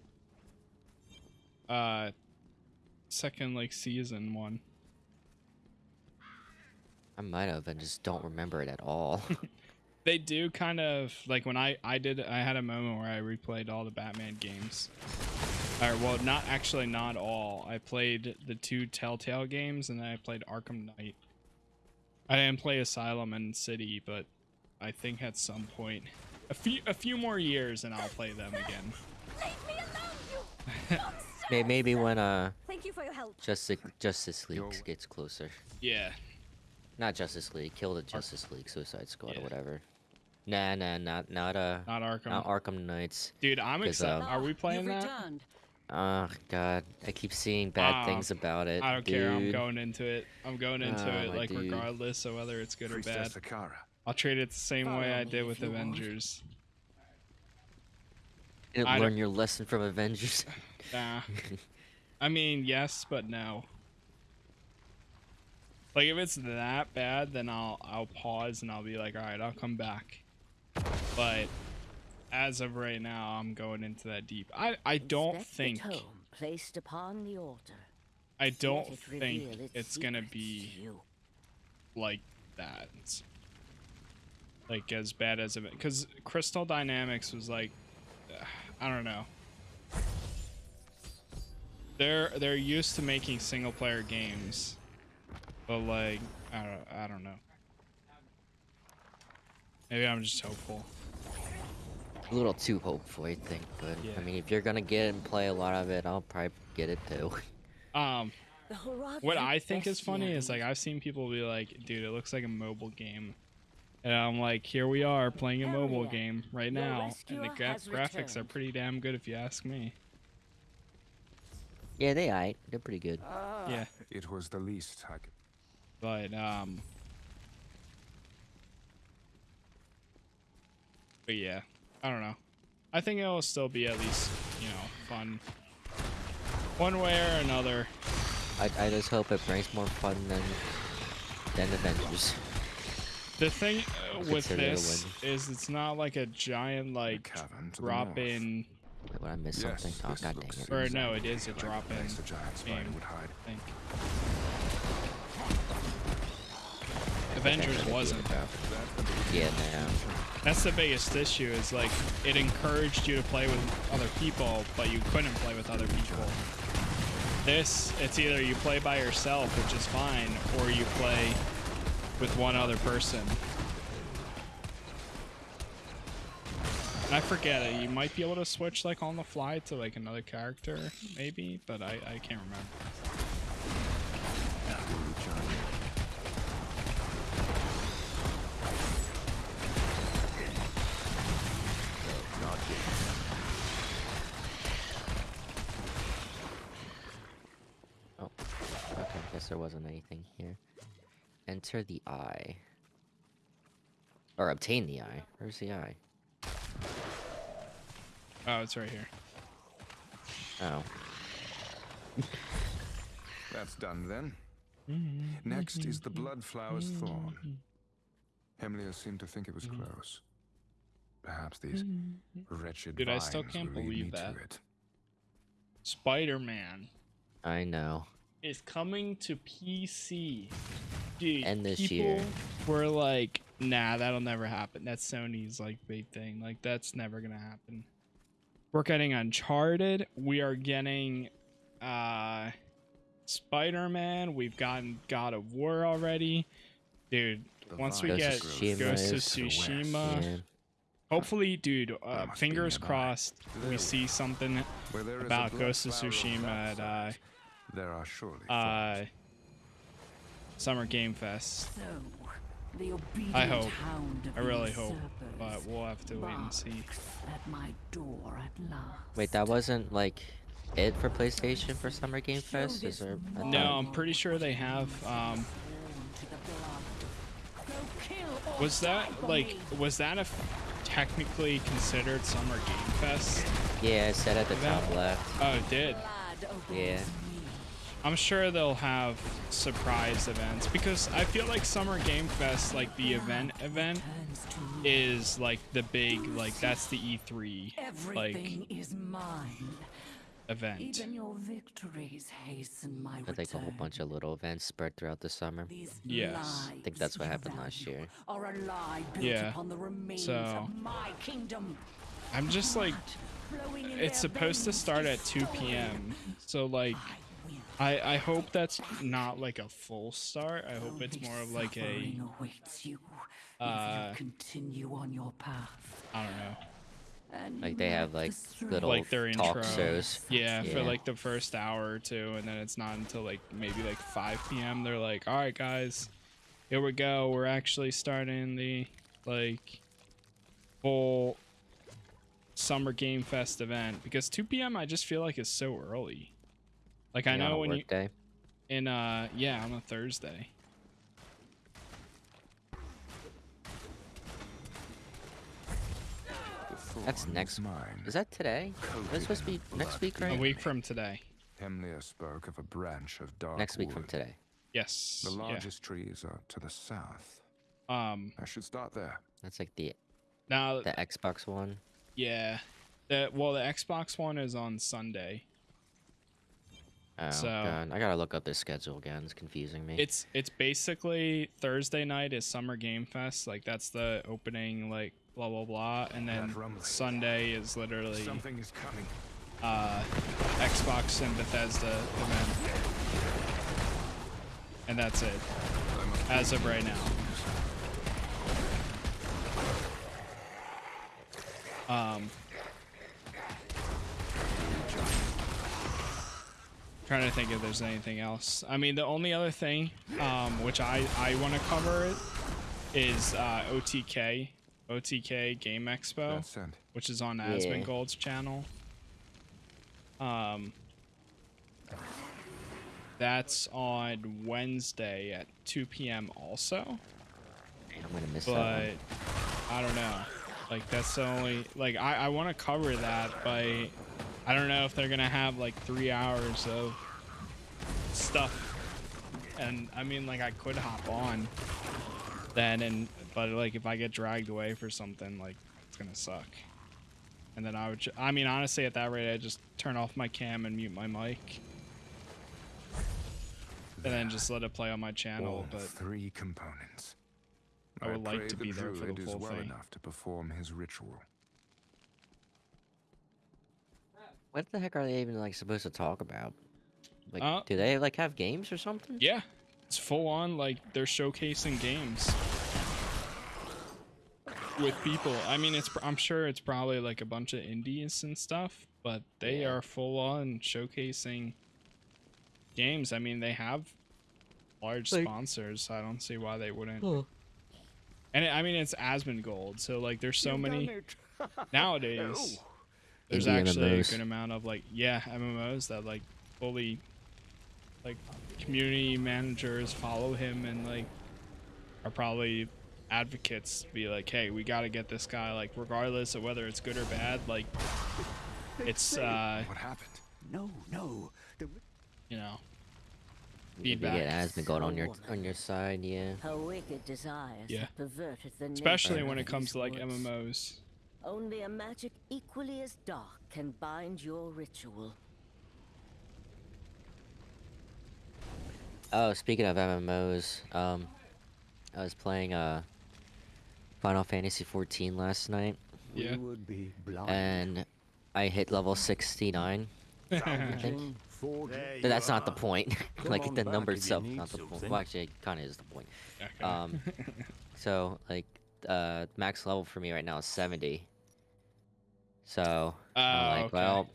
uh second like season one. I might have, I just don't remember it at all. They do kind of like when I I did I had a moment where I replayed all the Batman games. Or well, not actually not all. I played the two Telltale games and then I played Arkham Knight. I didn't play Asylum and City, but I think at some point a few a few more years and I'll play them again. May- Maybe when uh Thank you for your help. Justice Justice League gets closer. Yeah. Not Justice League. Kill the Justice League, Suicide Squad, or whatever. Nah, nah, not not uh. Not Arkham. Not Arkham Knights. Dude, I'm excited. um, Are we playing that? returned. Oh god, I keep seeing bad Ah, things about it. I don't care. I'm going into it. I'm going into Oh, it like dude. regardless of whether it's good or bad. Akara. I'll treat it the same way I did with you would. Avengers. Didn't I don't- learn your lesson from Avengers. Nah. I mean, yes, but no. Like if it's that bad, then I'll I'll pause and I'll be like, all right, I'll come back. But as of right now, I'm going into that deep. I I don't Inspect think tome placed upon the altar. I don't it think its it's gonna be you. like that. Like as bad as it because Crystal Dynamics was like, I don't know. They're they're used to making single player games, but like I don't I don't know. Maybe I'm just hopeful. A little too hopeful, I think. But Yeah. I mean, if you're gonna get and play a lot of it, I'll probably get it too. Um, what I think is funny is like I've seen people be like, "Dude, it looks like a mobile game," and I'm like, "Here we are playing a mobile game right now, and the gra- has graphics are pretty damn good if you ask me." yeah, they are. They're pretty good. Yeah, It was the least I could. but um, but yeah, I don't know. I think it'll still be at least you know fun, one way or another. I, I just hope it brings more fun than than Avengers. The thing uh, with Consider it a this is it's not like a giant like cavern to the drop north. in Wait, would I miss Yes, something? Oh this god looks dang it. or no, it is a drop in place the giant spider game. would hide. I think. Avengers wasn't. Yeah, no. That's the biggest issue is like it encouraged you to play with other people, but you couldn't play with other people. This, it's either you play by yourself, which is fine, or you play with one other person. I forget it. You might be able to switch like on the fly to like another character, maybe, but I, I can't remember. Oh, okay. Guess there wasn't anything here. Enter the eye. Or obtain the eye. Where's the eye? Oh, it's right here. Oh. That's done then. Mm-hmm. Next is the Bloodflower's Thorn. Hemlia seemed to think it was mm-hmm. close. Perhaps these mm-hmm. wretched Dude, I still vines can't will lead believe me to that. it. Spider-Man I know. is coming to PC. Dude, And this people year. were like, "Nah, that'll never happen. That's Sony's like big thing. Like that's never gonna happen." We're getting Uncharted. We are getting uh Spider-Man. We've gotten God of War already. Dude, once we Ghost get of Tsushima Ghost of is the worst, Tsushima, yeah. hopefully, dude, uh, fingers crossed There we we see something Where there is a about Ghost of Tsushima that at uh, There are surely uh, Summer Game Fest. So, the obedient I hope. hound of I really hope, but we'll have to wait and see. At my door at last. Wait, that wasn't like it for PlayStation for Summer Game Fest? Is there? No, I'm pretty sure they have. Um, To the blood. Go kill or was that like was that a f- technically considered Summer Game Fest? Yeah, it said at the top left. Oh, it did. Yeah. Me. I'm sure they'll have surprise events because I feel like Summer Game Fest, like the event event, Turns to me. is like the big like that's the E3 like is mine. event. Even your victories hasten my I think a whole bunch of little events spread throughout the summer. These Yes. I think that's what happened last year. Are a lie built Yeah, upon the remains so- of my kingdom. I'm just like it's supposed to start at 2 p.m. So like I I hope that's not like a full start. I hope it's more of like a suffering awaits you uh, if you continue on your path. I don't know. And Like they have like the strength little like their talk intro. shows. Yeah, for like the first hour or two, and then it's not until like maybe like 5 p.m. They're like, all right, guys, here we go. We're actually starting the like full summer game fest event because 2 p.m. I just feel like is so early. Like I You on know a when work you day. in uh yeah on a Thursday. That's next. is mine. Is that today? That's supposed to be next week, right? A week from today. Hemlia spoke of a branch of dark Next week from today. Yes. The yeah. largest trees are to the south. Um. I should start there. That's like the Now the Xbox one. Yeah. The well, the Xbox one is on Sunday. Oh So- god, I gotta look up this schedule again. It's confusing me. It's it's basically Thursday night is Summer Game Fest, like that's the opening, like blah blah blah, and then Sunday is literally Something is coming. uh, Xbox and Bethesda event, and that's it as of right now. Um, trying to think if there's anything else. I mean, the only other thing, um, which I I want to cover it, is uh, OTK, OTK Game Expo, which is on Yeah. Asmongold's channel. Um, that's on Wednesday at 2 p.m. also. I'm gonna miss but that one. I don't know. Like that's the only like I I want to cover that, but I don't know if they're gonna have like three hours of stuff. And I mean, like I could hop on then, and but like if I get dragged away for something, like it's gonna suck. And then I would, I mean, honestly, at that rate, I just turn off my cam and mute my mic, and then just let it play on my channel. All But three components. I would like pray to the be there for the full is well thing. enough to perform his ritual. What the heck are they even like supposed to talk about? Like, Uh, do they like have games or something? Yeah, it's full on like they're showcasing games with people. I mean, it's I'm sure it's probably like a bunch of indies and stuff, but they are full on showcasing games. I mean, they have large Like- sponsors. So I don't see why they wouldn't. Huh. And it, I mean, it's Asmongold, so like there's so many nowadays. There's Indie actually a MMOs. good amount of like yeah MMOs that like fully like community managers follow him and like are probably advocates be like hey we got to get this guy like regardless of whether it's good or bad like it's uh what happened No, no. The you know If you feedback get Asmongold on your on your side, yeah. Her wicked desires Yeah. perverted the especially when it comes to like woods. mmos Only a magic equally as dark can bind your ritual. Oh, speaking of MMOs, um, I was playing uh Final Fantasy XIV last night, yeah would be blind. and I hit level 69. I think. But that's not the point. like the back number itself, not the point. Well, actually, it kind of is the point. Okay. Um, so like uh max level for me right now is 70. So Oh, I'm like, okay. well,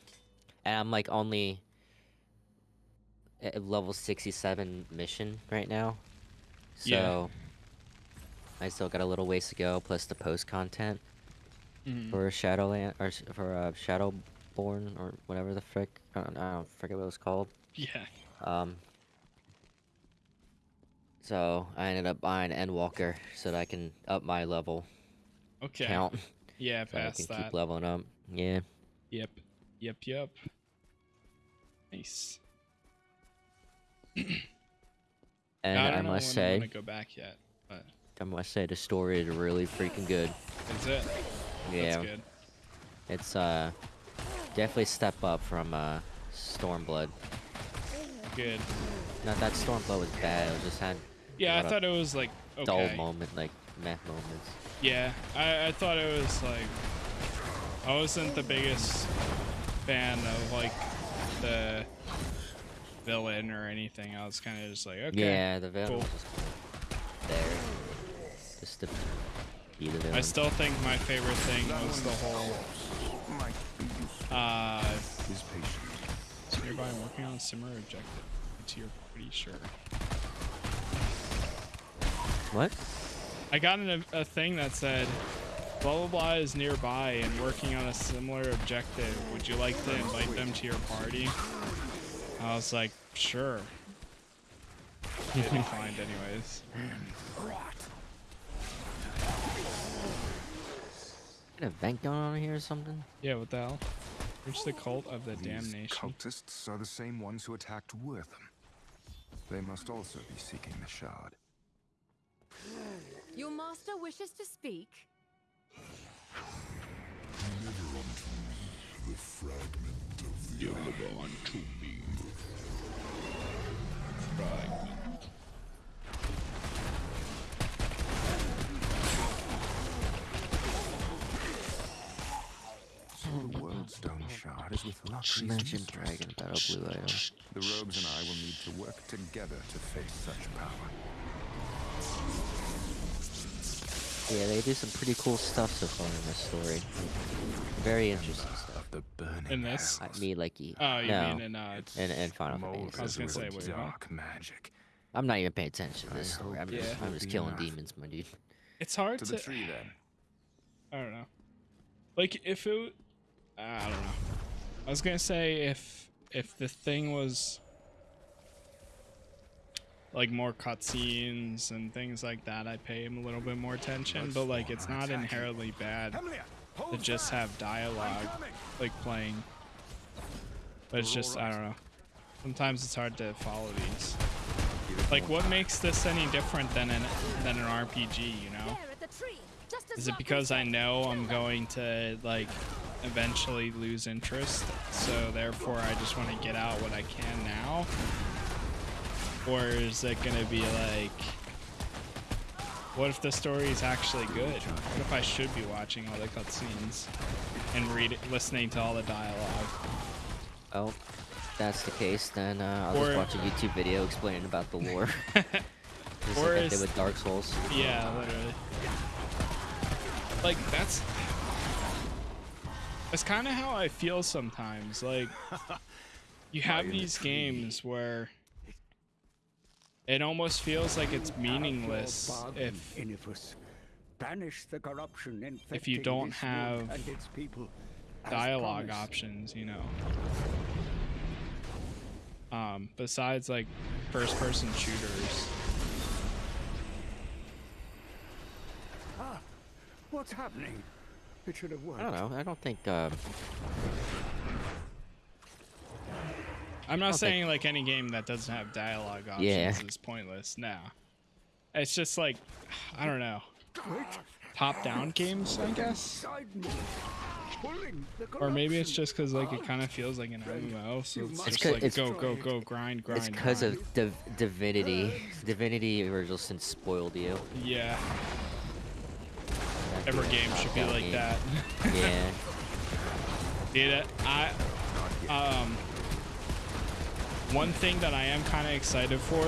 and I'm like only at level 67 mission right now. So Yeah. I still got a little ways to go, plus the post content Mhm. for Shadowland or for uh, Shadowborn or whatever the frick. I don't, I don't forget what it was called. yeah Um. So I ended up buying Endwalker so that I can up my level okay count. yeah so I can that keep leveling up. Yeah. yep yep yep nice And I I, must when I'm say, gonna go back yet but I must say, the story is really freaking good. is it Yeah. good It's uh definitely step up from uh Stormblood. good Not that Stormblood was bad. It just had yeah I thought it was like dull moment, like meh moments. Yeah, I, I thought it was like I wasn't the biggest fan of like the villain or anything. I was kind of just like, okay, Yeah, the villain cool. just there, just to be the villain. I still think my favorite thing was the whole uh His patient. is nearby and working on a similar objective to your pretty sure. What? I got an, a thing that said blah blah blah is nearby and working on a similar objective. Would you like to invite them to your party? I was like, sure. Get declined anyways. Got a vent going on here or something? Yeah, what the hell? Which the cult of the These damnation. cultists are the same ones who attacked Wortham. They must also be seeking the shard. Your master wishes to speak. Deliver unto me the fragment of the Deliver unto me. So the world stone shard is with Loxi's Imagine mistress. Dragon Battle Blue Item. The robes and I will need to work together to face such power. Yeah, they do some pretty cool stuff so far in this story. Very interesting stuff. The burning In this? I mean, like, e- Oh, you no, mean in, uh, in, in Final Fantasy. I was gonna say, wait, what? dark magic. I'm not even paying attention to this story. I'm hope just, I'm just killing enough. demons, my dude. It's hard To to. the tree then. I don't know. Like if it, I don't know. I was gonna say if if the thing was like more cutscenes and things like that, I pay him a little bit more attention. But like, it's not inherently bad to just have dialogue like playing. But it's just I don't know. Sometimes it's hard to follow these. Like, what makes this any different than an than an RPG? You know? Is it because I know I'm going to like eventually lose interest, so therefore I just want to get out what I can now? Or is it gonna be like, what if the story is actually good? What if I should be watching all the cutscenes and read, listening to all the dialogue? Oh, if that's the case, then uh, I'll Or- just watch a YouTube video explaining about the lore. just Or like I is- did with Dark Souls. Yeah, literally. Like that's that's kind of how I feel sometimes. Like you have these games where it almost feels like it's meaningless if Banish the corruption if you don't have and its people, dialogue promised. options, you know. Um, besides like first person shooters. Ah, what's happening? It should have worked. I don't know. I don't think. Um, I'm not saying like any game that doesn't have dialogue options Yeah. is pointless. No. It's just like I don't know. Top down games, I guess. Side move. Pulling the Or maybe it's just because like it kind of feels like an MMO, so it's, It's just like it's- go go go grind grind. it's because of div- Divinity. Divinity Original Sin spoiled you. yeah. That Every game should be like game. that. yeah. Dude, I um one thing that I am kind of excited for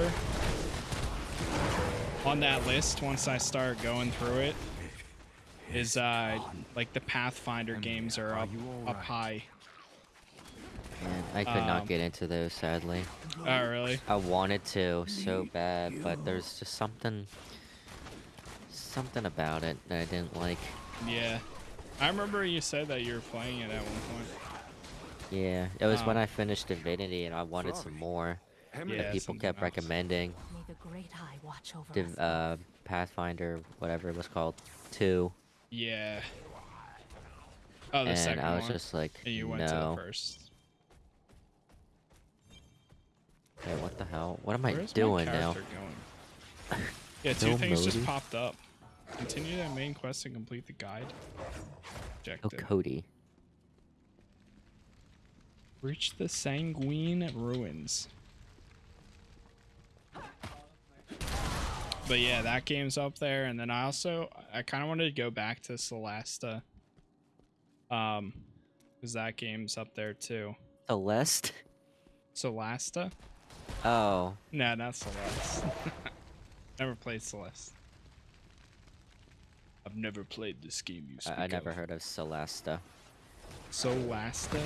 on that list once I start going through it is uh like the Pathfinder games are up up high. And I could Um, not get into those, sadly. Oh, really? I wanted to so bad, but there's just something, something about it that I didn't like. Yeah. I remember you said that you were playing it at one point. Yeah, it was when Um, I finished Divinity and I wanted some more. but Yeah, people kept else. recommending May the Great Eye watch over Div- us. uh, Pathfinder, whatever it was called, 2. Yeah. Oh, the and second I was one. just like, and you went no. to the first. Hey, what the hell? What am I doing now? going? Yeah, two No things just popped up. Continue that main quest and complete the guide. Oh, Cody. Reach the Sanguine Ruins. But yeah, that game's up there, and then I also I kind of wanted to go back to Celesta. Um, because that game's up there too. Celeste? Celesta? Oh, No, not Celeste. Never played Celeste. I've never played this game you speak I, I never of. heard of Celesta. Solasta?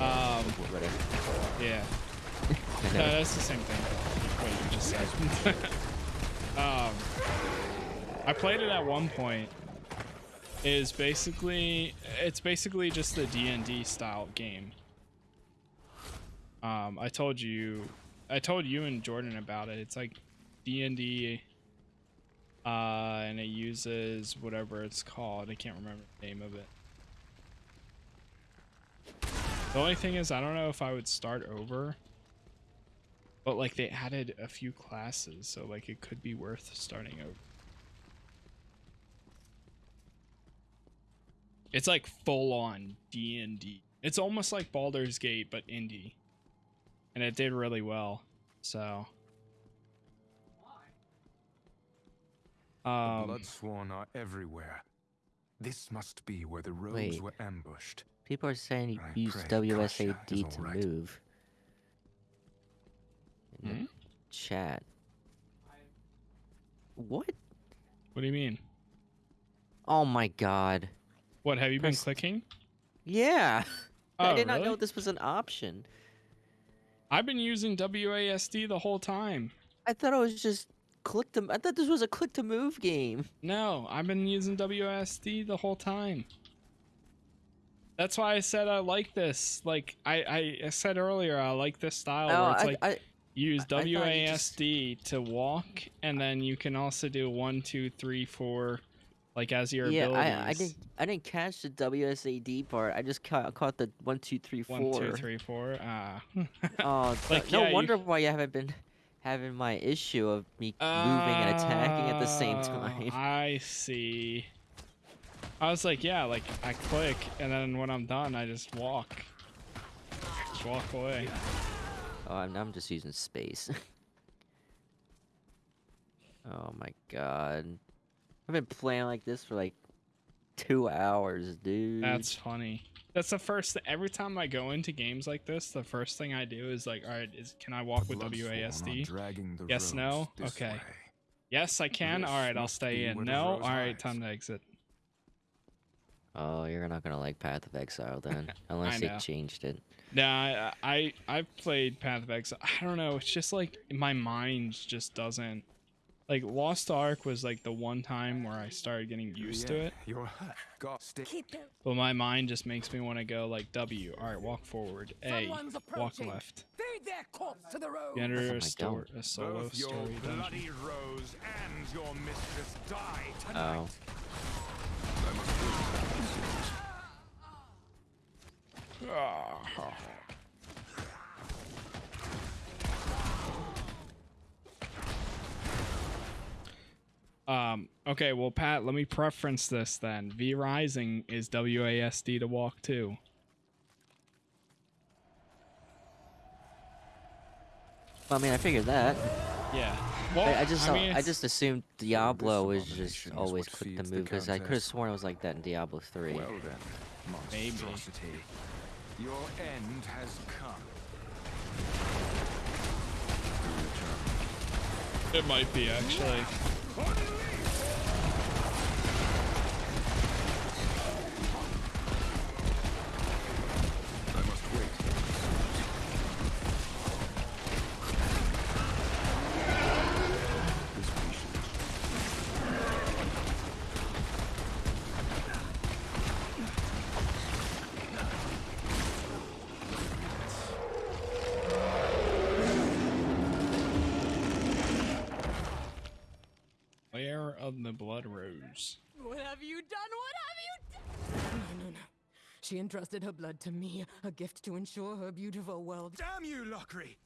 Um, yeah. No, that's the same thing. What you just said. um, I played it at one point. It is basically it's basically just the D and D style game. Um, I told you, I told you and Jordan about it. It's like D and D, uh, and it uses whatever it's called. I can't remember the name of it. The only thing is, I don't know if I would start over. But like they added a few classes, so like it could be worth starting over. It's like full on D and D. It's almost like Baldur's Gate but indie, and it did really well. So, the um, Bloodsworn are everywhere. This must be where the rogues Wait. were ambushed. People are saying you I use WSAD to all right. move. In the Hmm? chat. What? What do you mean? Oh my god. What have you been clicking? Yeah. I Oh, did not really? know this was an option. I've been using WASD the whole time. I thought it was just click to. I thought this was a click to move game. No, I've been using WASD the whole time. That's why I said I like this. Like I, I, I said earlier, I like this style Oh, where it's I- like I- use I- I thought you WASD to walk, and then you can also do one, two, three, four, like as your yeah, abilities. I, I didn't. I didn't catch the WSAD part. I just caught, caught the one, two, three, four. One, two, three, four. Ah. Oh, Like, no yeah, you- wonder why you haven't been having my issue of me moving and attacking at the same Oh, time. I see. I was like, yeah, like I click, and then when I'm done, I just walk. Just walk away. Oh, I'm, I'm just using space. oh my god. I've been playing like this for like two hours, dude. That's funny. That's the first. every time I go into games like this, the first thing I do is like, all right, is can I walk with WASD? dragging the Yes, no. Okay. way. Yes, I can. This All right, I'll stay in. No. All rose right, hides. time to exit. Oh, you're not gonna like Path of Exile then, unless know. they changed it. Nah, I I I've played Path of Exile. I don't know. It's just like my mind just doesn't. Like Lost Ark was like the one time where I started getting oh, used to Yeah, it, You're hurt. God, stay. but my mind just makes me want to go like W. All right, walk forward. A, walk left. Their to the road. You enter Oh a, store, a solo Both your story dungeon. bloody rose and your mistress die Oh. Tonight. Ah. Um, okay, well, Pat, let me preference this then. V Rising is WASD to walk too. Well, I mean, I figured that. Yeah. Well, I just, I I, mean, I just assumed Diablo was just always what click to the move because I could have sworn it was like that in Diablo 3. Well then, Maybe. Your end has come. It might be actually. I must wait. This patient. Lair of the Blood Rose. What have you done? What have you done? No, no, no. She entrusted her blood to me, a gift to ensure her beautiful world. Damn you, Lockery!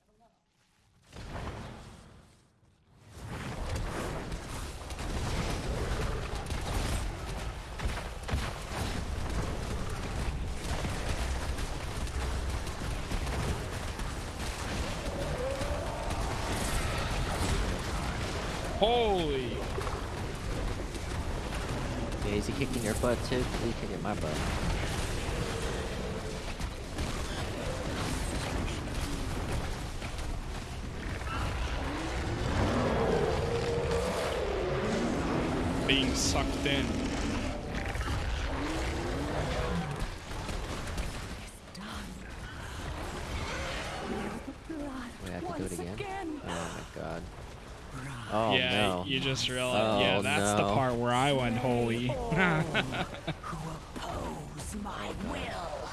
Holy! Yeah, is he kicking your butt too? 'Cause He's kicking my butt. Being sucked in. Wait, I have to do it again? Oh my god. Oh yeah, no. you just realized. Oh, yeah, Oh, that's the part where I went holy. Who oppose my will?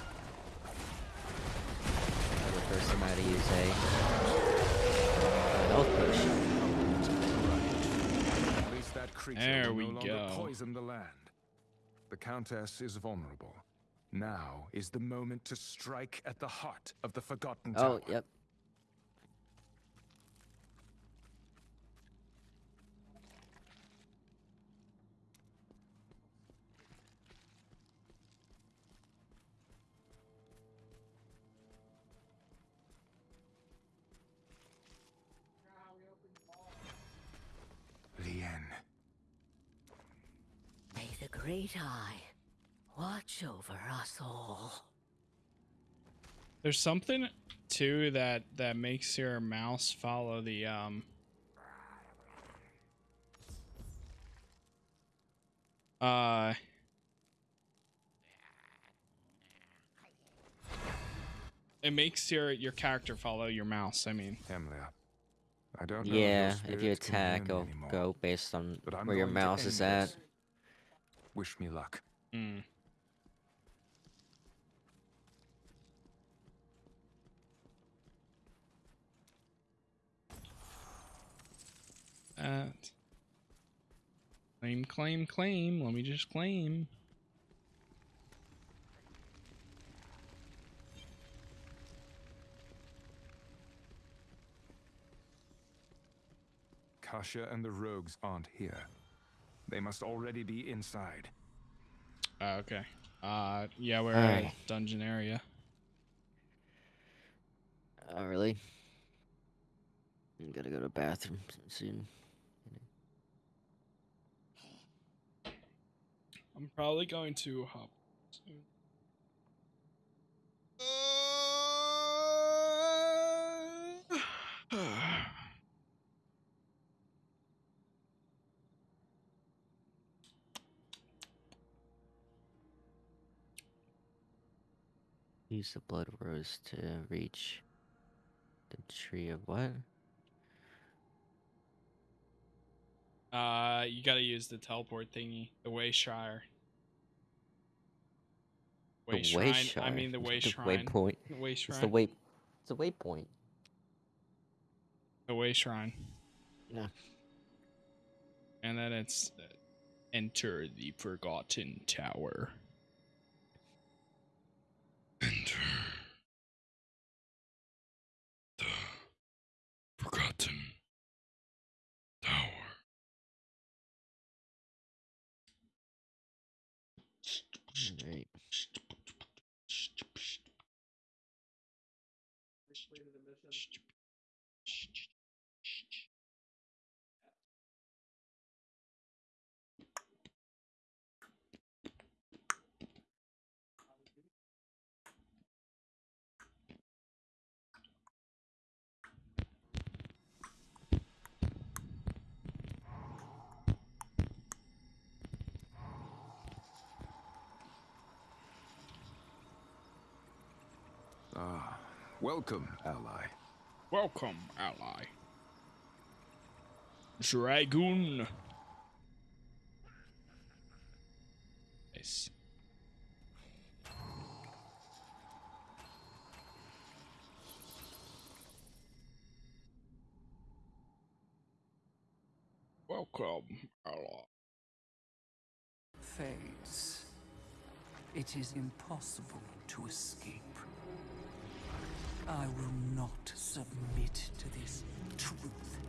the first time I had to use a a health potion. At least that creature There will we no longer go. poison the land. The Countess is vulnerable. Now is the moment to strike at the heart of the Forgotten oh, Tower. Oh, yep. Great eye Watch over us all. There's something too that that makes your mouse follow the um uh it makes your your character follow your mouse i mean Emlia, I don't know Yeah, if, if you spirits can hear attack, me it'll anymore, go based on where your mouse is end at. Wish me luck. Mm. That. Claim, claim, claim. Let me just claim. Kashya and the rogues aren't here. They must already be inside. Uh, okay. Uh, yeah, we're Alright. at dungeon area. Oh, really? I gotta go to the bathroom soon. I'm probably going to hop. soon. Use the blood rose to reach the tree of what? Uh, you gotta use the teleport thingy, the way shire. Way the shrine. way I mean the way the shrine. waypoint. The way It's shrine. the way. It's the waypoint. The way shrine. Yeah. And then it's uh, enter the forgotten tower. Enter the forgotten tower. Alright. Ah, welcome, ally. Welcome, ally. Dragoon. Nice. Welcome, ally. Fades. It is impossible to escape. I will not submit to this truth.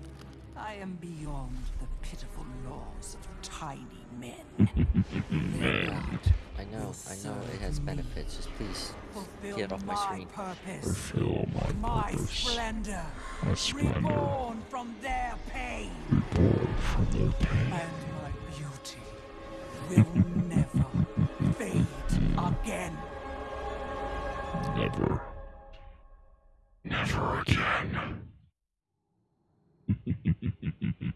I am beyond the pitiful laws of tiny men. Their I know, I know it has benefits. Just please fulfill get off my my screen. purpose. Fulfill my my purpose. splendor. My splendor. Reborn from their pain. from their pain. And my beauty will never fade again. Never. Again.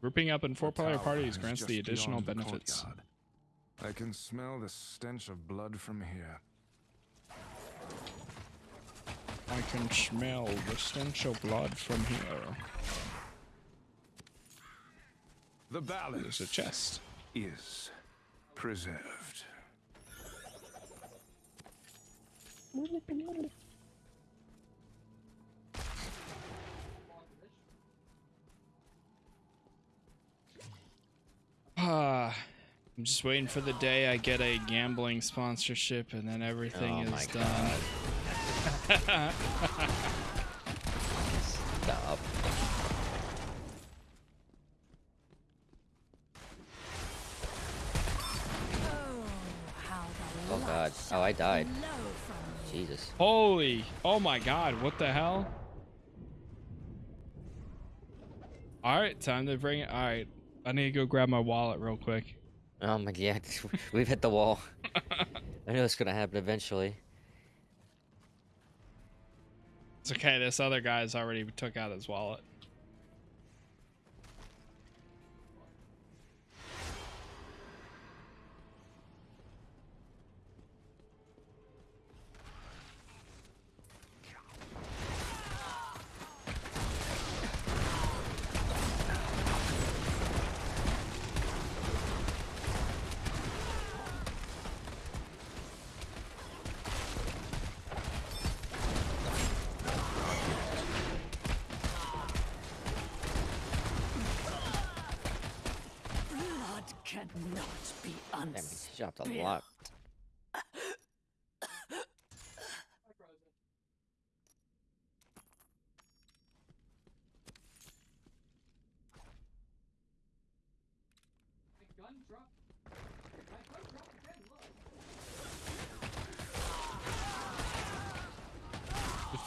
Grouping up in four player parties grants the additional the benefits. I can smell the stench of blood from here. I can smell the stench of blood from here. The balance There's a chest. is preserved. Ah, I'm just waiting for the day I get a gambling sponsorship and then everything Oh my is done. Stop. Oh god. Oh, I died. Jesus. Holy, oh my god, what the hell? All right, time to bring it. All right, I need to go grab my wallet real quick. Oh my god, we've hit the wall. I knew it's gonna happen eventually. It's okay. This other guy's already took out his wallet.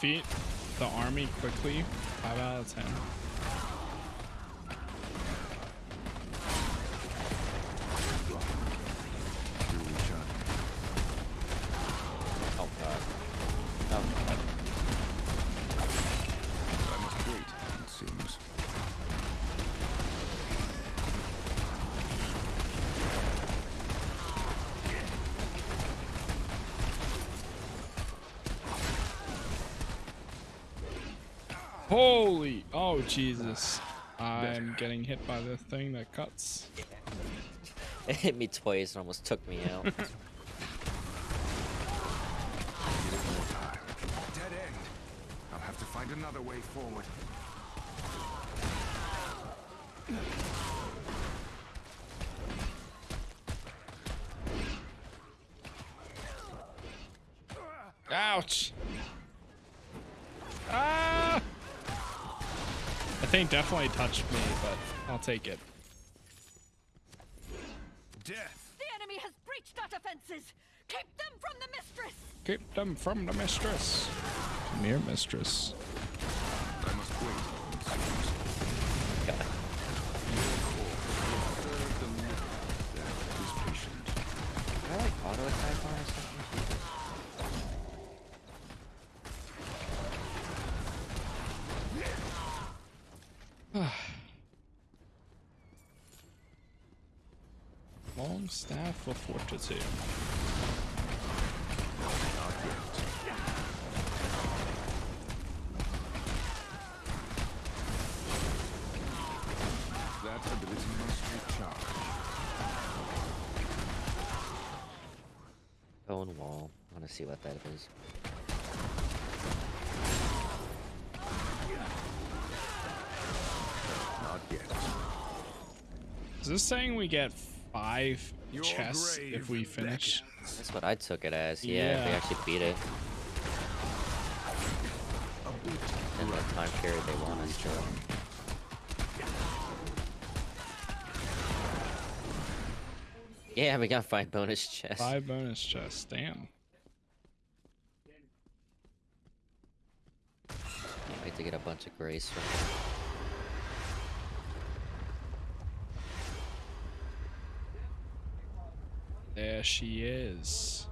defeat the army quickly. 5 out of 10. Holy! Oh Jesus! I'm getting hit by the thing that cuts. It hit me twice and almost took me out. Dead end. I'll have to find another way forward. Ouch! Ah! The thing definitely touched me, but I'll take it. Death. The enemy has breached our defenses. Keep them from the mistress. Keep them from the mistress. Come here, mistress. I must wait, it seems. God. Death is patient. Can I like auto attack on or something? Jesus. Long staff of fortitude. That ability must recharge. Bone wall. I want to see what that is. Not yet. Is this saying we get five Your chests if we finish? That's what I took it as. Yeah, if we actually beat it. In the time period they want us to. Yeah, we got five bonus chests. Five bonus chests. Damn. Can't wait to get a bunch of grace from There she is.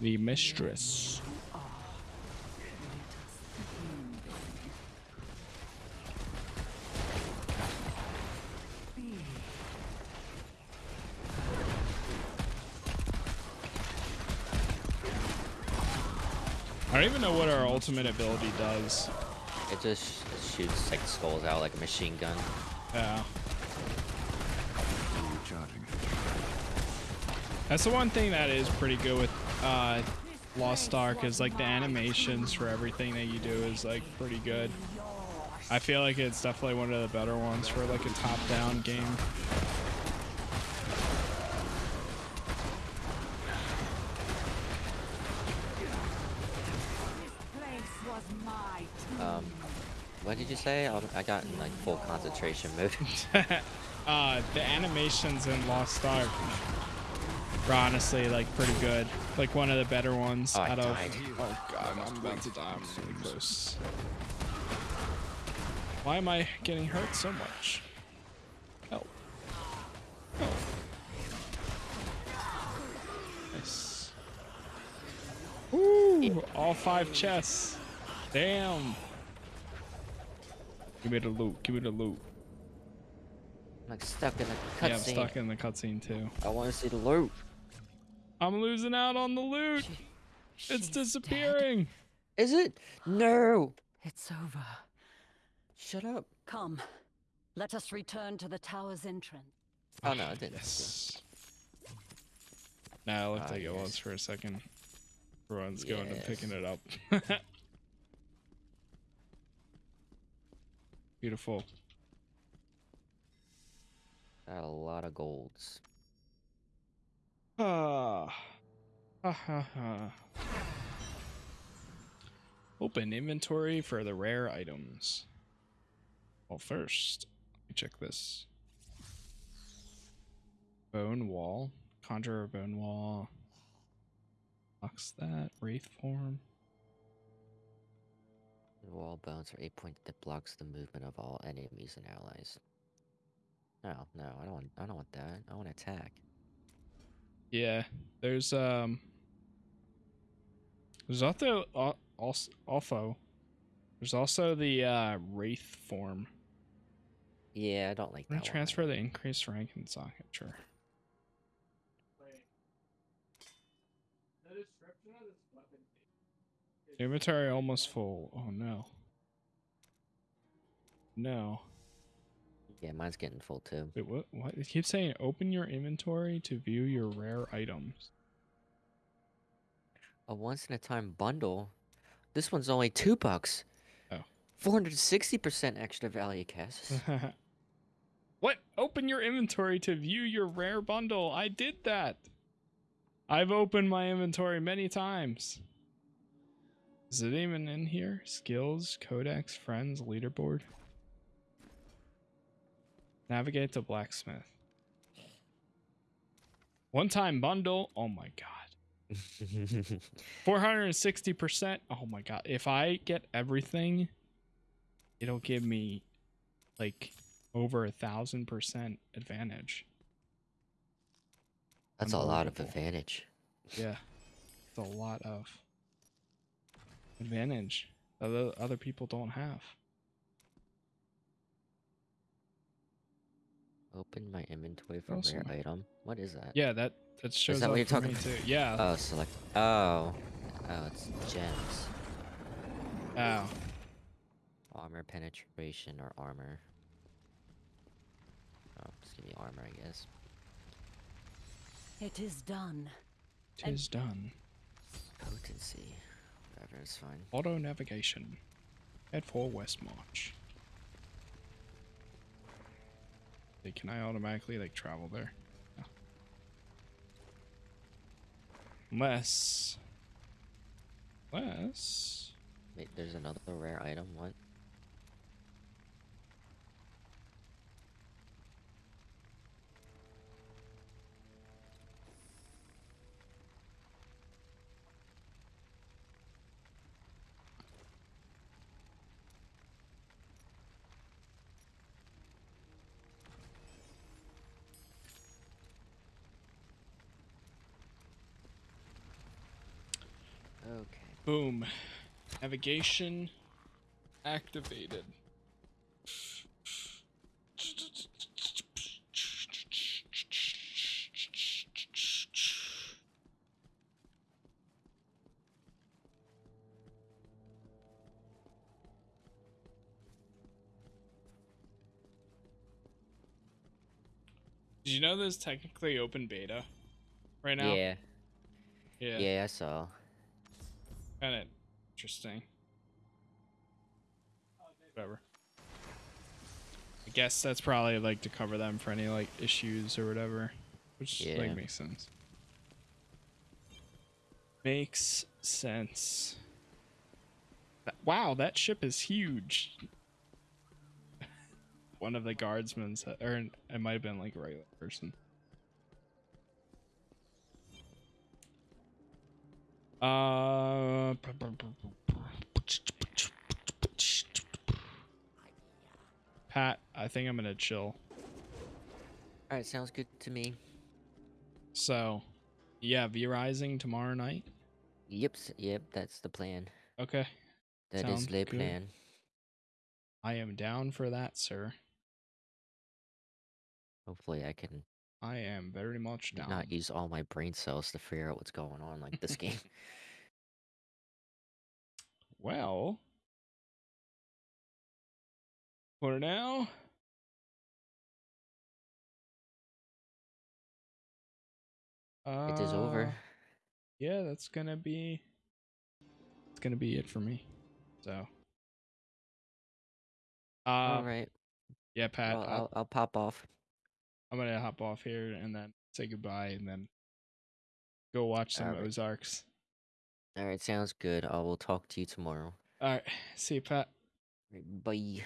The mistress. I don't even know what our ultimate ability does. It just shoots like skulls out like a machine gun. Yeah. Recharging. That's the one thing that is pretty good with uh, Lost Ark is like the animations for everything that you do is like pretty good. I feel like it's definitely one of the better ones for like a top-down game. Um, what did you say? I I got in like full concentration mode. uh, the animations in Lost Ark were honestly like pretty good. Like one of the better ones oh, out of. Oh god, I'm about to die. I'm really close. Why am I getting hurt so much? Help. Help. Nice. Ooh, all five chests. Damn. Give me the loot. Give me the loot. I'm like stuck in the cutscene. Yeah, I'm stuck in the cutscene too. I want to see the loot. I'm losing out on the loot. it's disappearing. Is it? No. It's over. Shut up. Come. Let us return to the tower's entrance. Oh no, I didn't. Yes. Nah, it looked Ah, like it was for a second. Everyone's going and Yes. picking it up. Beautiful. Got a lot of golds. Ah. Ha ha ha. Open inventory for the rare items. Well, first, let me check this. Bone wall. Conjurer bone wall. Blocks that. Wraith form. Wall bones are eight point that blocks the movement of all enemies and allies. No, no, I don't want. I don't want that. I want to attack. Yeah, there's um, there's also al- also also there's also the uh, wraith form. Yeah, I don't like I'm that. gonna transfer the increased rank in socket. Sure. Inventory almost full. Oh no. No. Yeah, mine's getting full too. Wait, what? What? It keeps saying open your inventory to view your rare items. A once in a time bundle. This one's only two bucks. Oh. Four hundred sixty percent extra value, Cass. what? Open your inventory to view your rare bundle. I did that. I've opened my inventory many times. Is it even in here? Skills, codex, friends, leaderboard. Navigate to blacksmith. One time bundle. Oh my god. 460%. Oh my god. If I get everything, it'll give me like over a thousand percent advantage. That's a lot of advantage. Yeah. It's a lot of advantage that other other people don't have. Open my inventory for Awesome. rare item. What is that? Yeah, that that shows Is that up what you're talking me about? too. Yeah. Oh, select. Oh. Oh, it's gems. Oh. Armor penetration or armor. Oh, just give me armor, I guess. It is done. Tis done. Potency. Whatever, it's fine. Auto navigation. Head for Westmarch. Can I automatically like travel there? No. Unless Unless Wait, there's another rare item. What? Boom. Navigation activated. Did you know there's technically open beta right now? Yeah. Yeah. Yeah, I saw. Kind of interesting. Whatever. I guess that's probably like to cover them for any like issues or whatever, which Yeah. like makes sense. Makes sense. Wow, that ship is huge. One of the guardsmen or it might have been like a regular person. Uh, Pat, I think I'm gonna chill. Alright, sounds good to me. So, yeah, V Rising tomorrow night. Yep, yep, that's the plan. Okay. That is Sounds the good. plan. I am down for that, sir. Hopefully, I can I am very much down. not use all my brain cells to figure out what's going on like this game. Well, for now, It is over. uh, Yeah, that's gonna be. It's gonna be it for me. So. Uh, all right. Yeah, Pat. Well, I'll, I'll pop off. I'm gonna hop off here and then say goodbye and then go watch some Alright. Ozarks. All right, sounds good. I will talk to you tomorrow. All right, see you, Pat. Bye.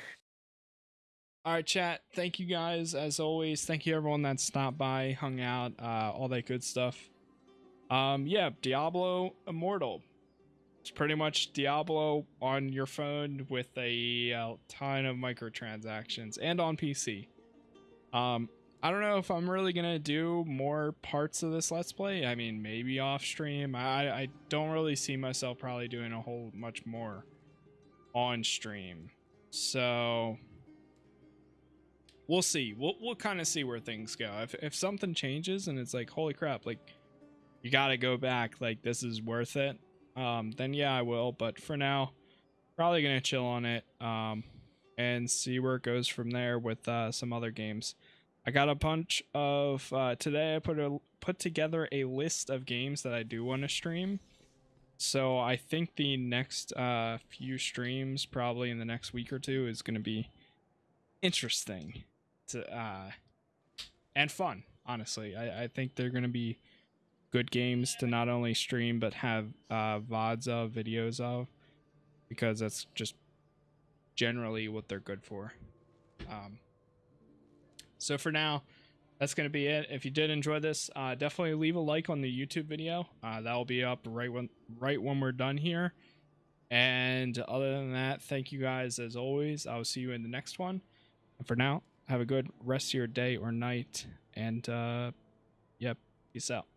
All right, chat. Thank you guys as always. Thank you everyone that stopped by, hung out, uh, all that good stuff. Um, yeah, Diablo Immortal. It's pretty much Diablo on your phone with a uh, ton of microtransactions and on PC. Um, I don't know if I'm really gonna do more parts of this Let's Play. I mean, maybe off stream. I I don't really see myself probably doing a whole much more on stream. So we'll see. We'll we'll kind of see where things go. If if something changes and it's like holy crap, like you got to go back, like this is worth it. Um, then yeah, I will. But for now, probably gonna chill on it. Um, and see where it goes from there with uh, some other games. I got a bunch of uh, today. I put a put together a list of games that I do want to stream. So I think the next uh, few streams, probably in the next week or two, is going to be interesting to uh, and fun. Honestly, I, I think they're going to be good games to not only stream but have uh, vods of videos of because that's just generally what they're good for. Um, so for now, that's going to be it. If you did enjoy this, uh, definitely leave a like on the YouTube video. Uh, that will be up right when right when we're done here. And other than that, thank you guys as always. I will see you in the next one. And for now, have a good rest of your day or night. And uh, yep, peace out.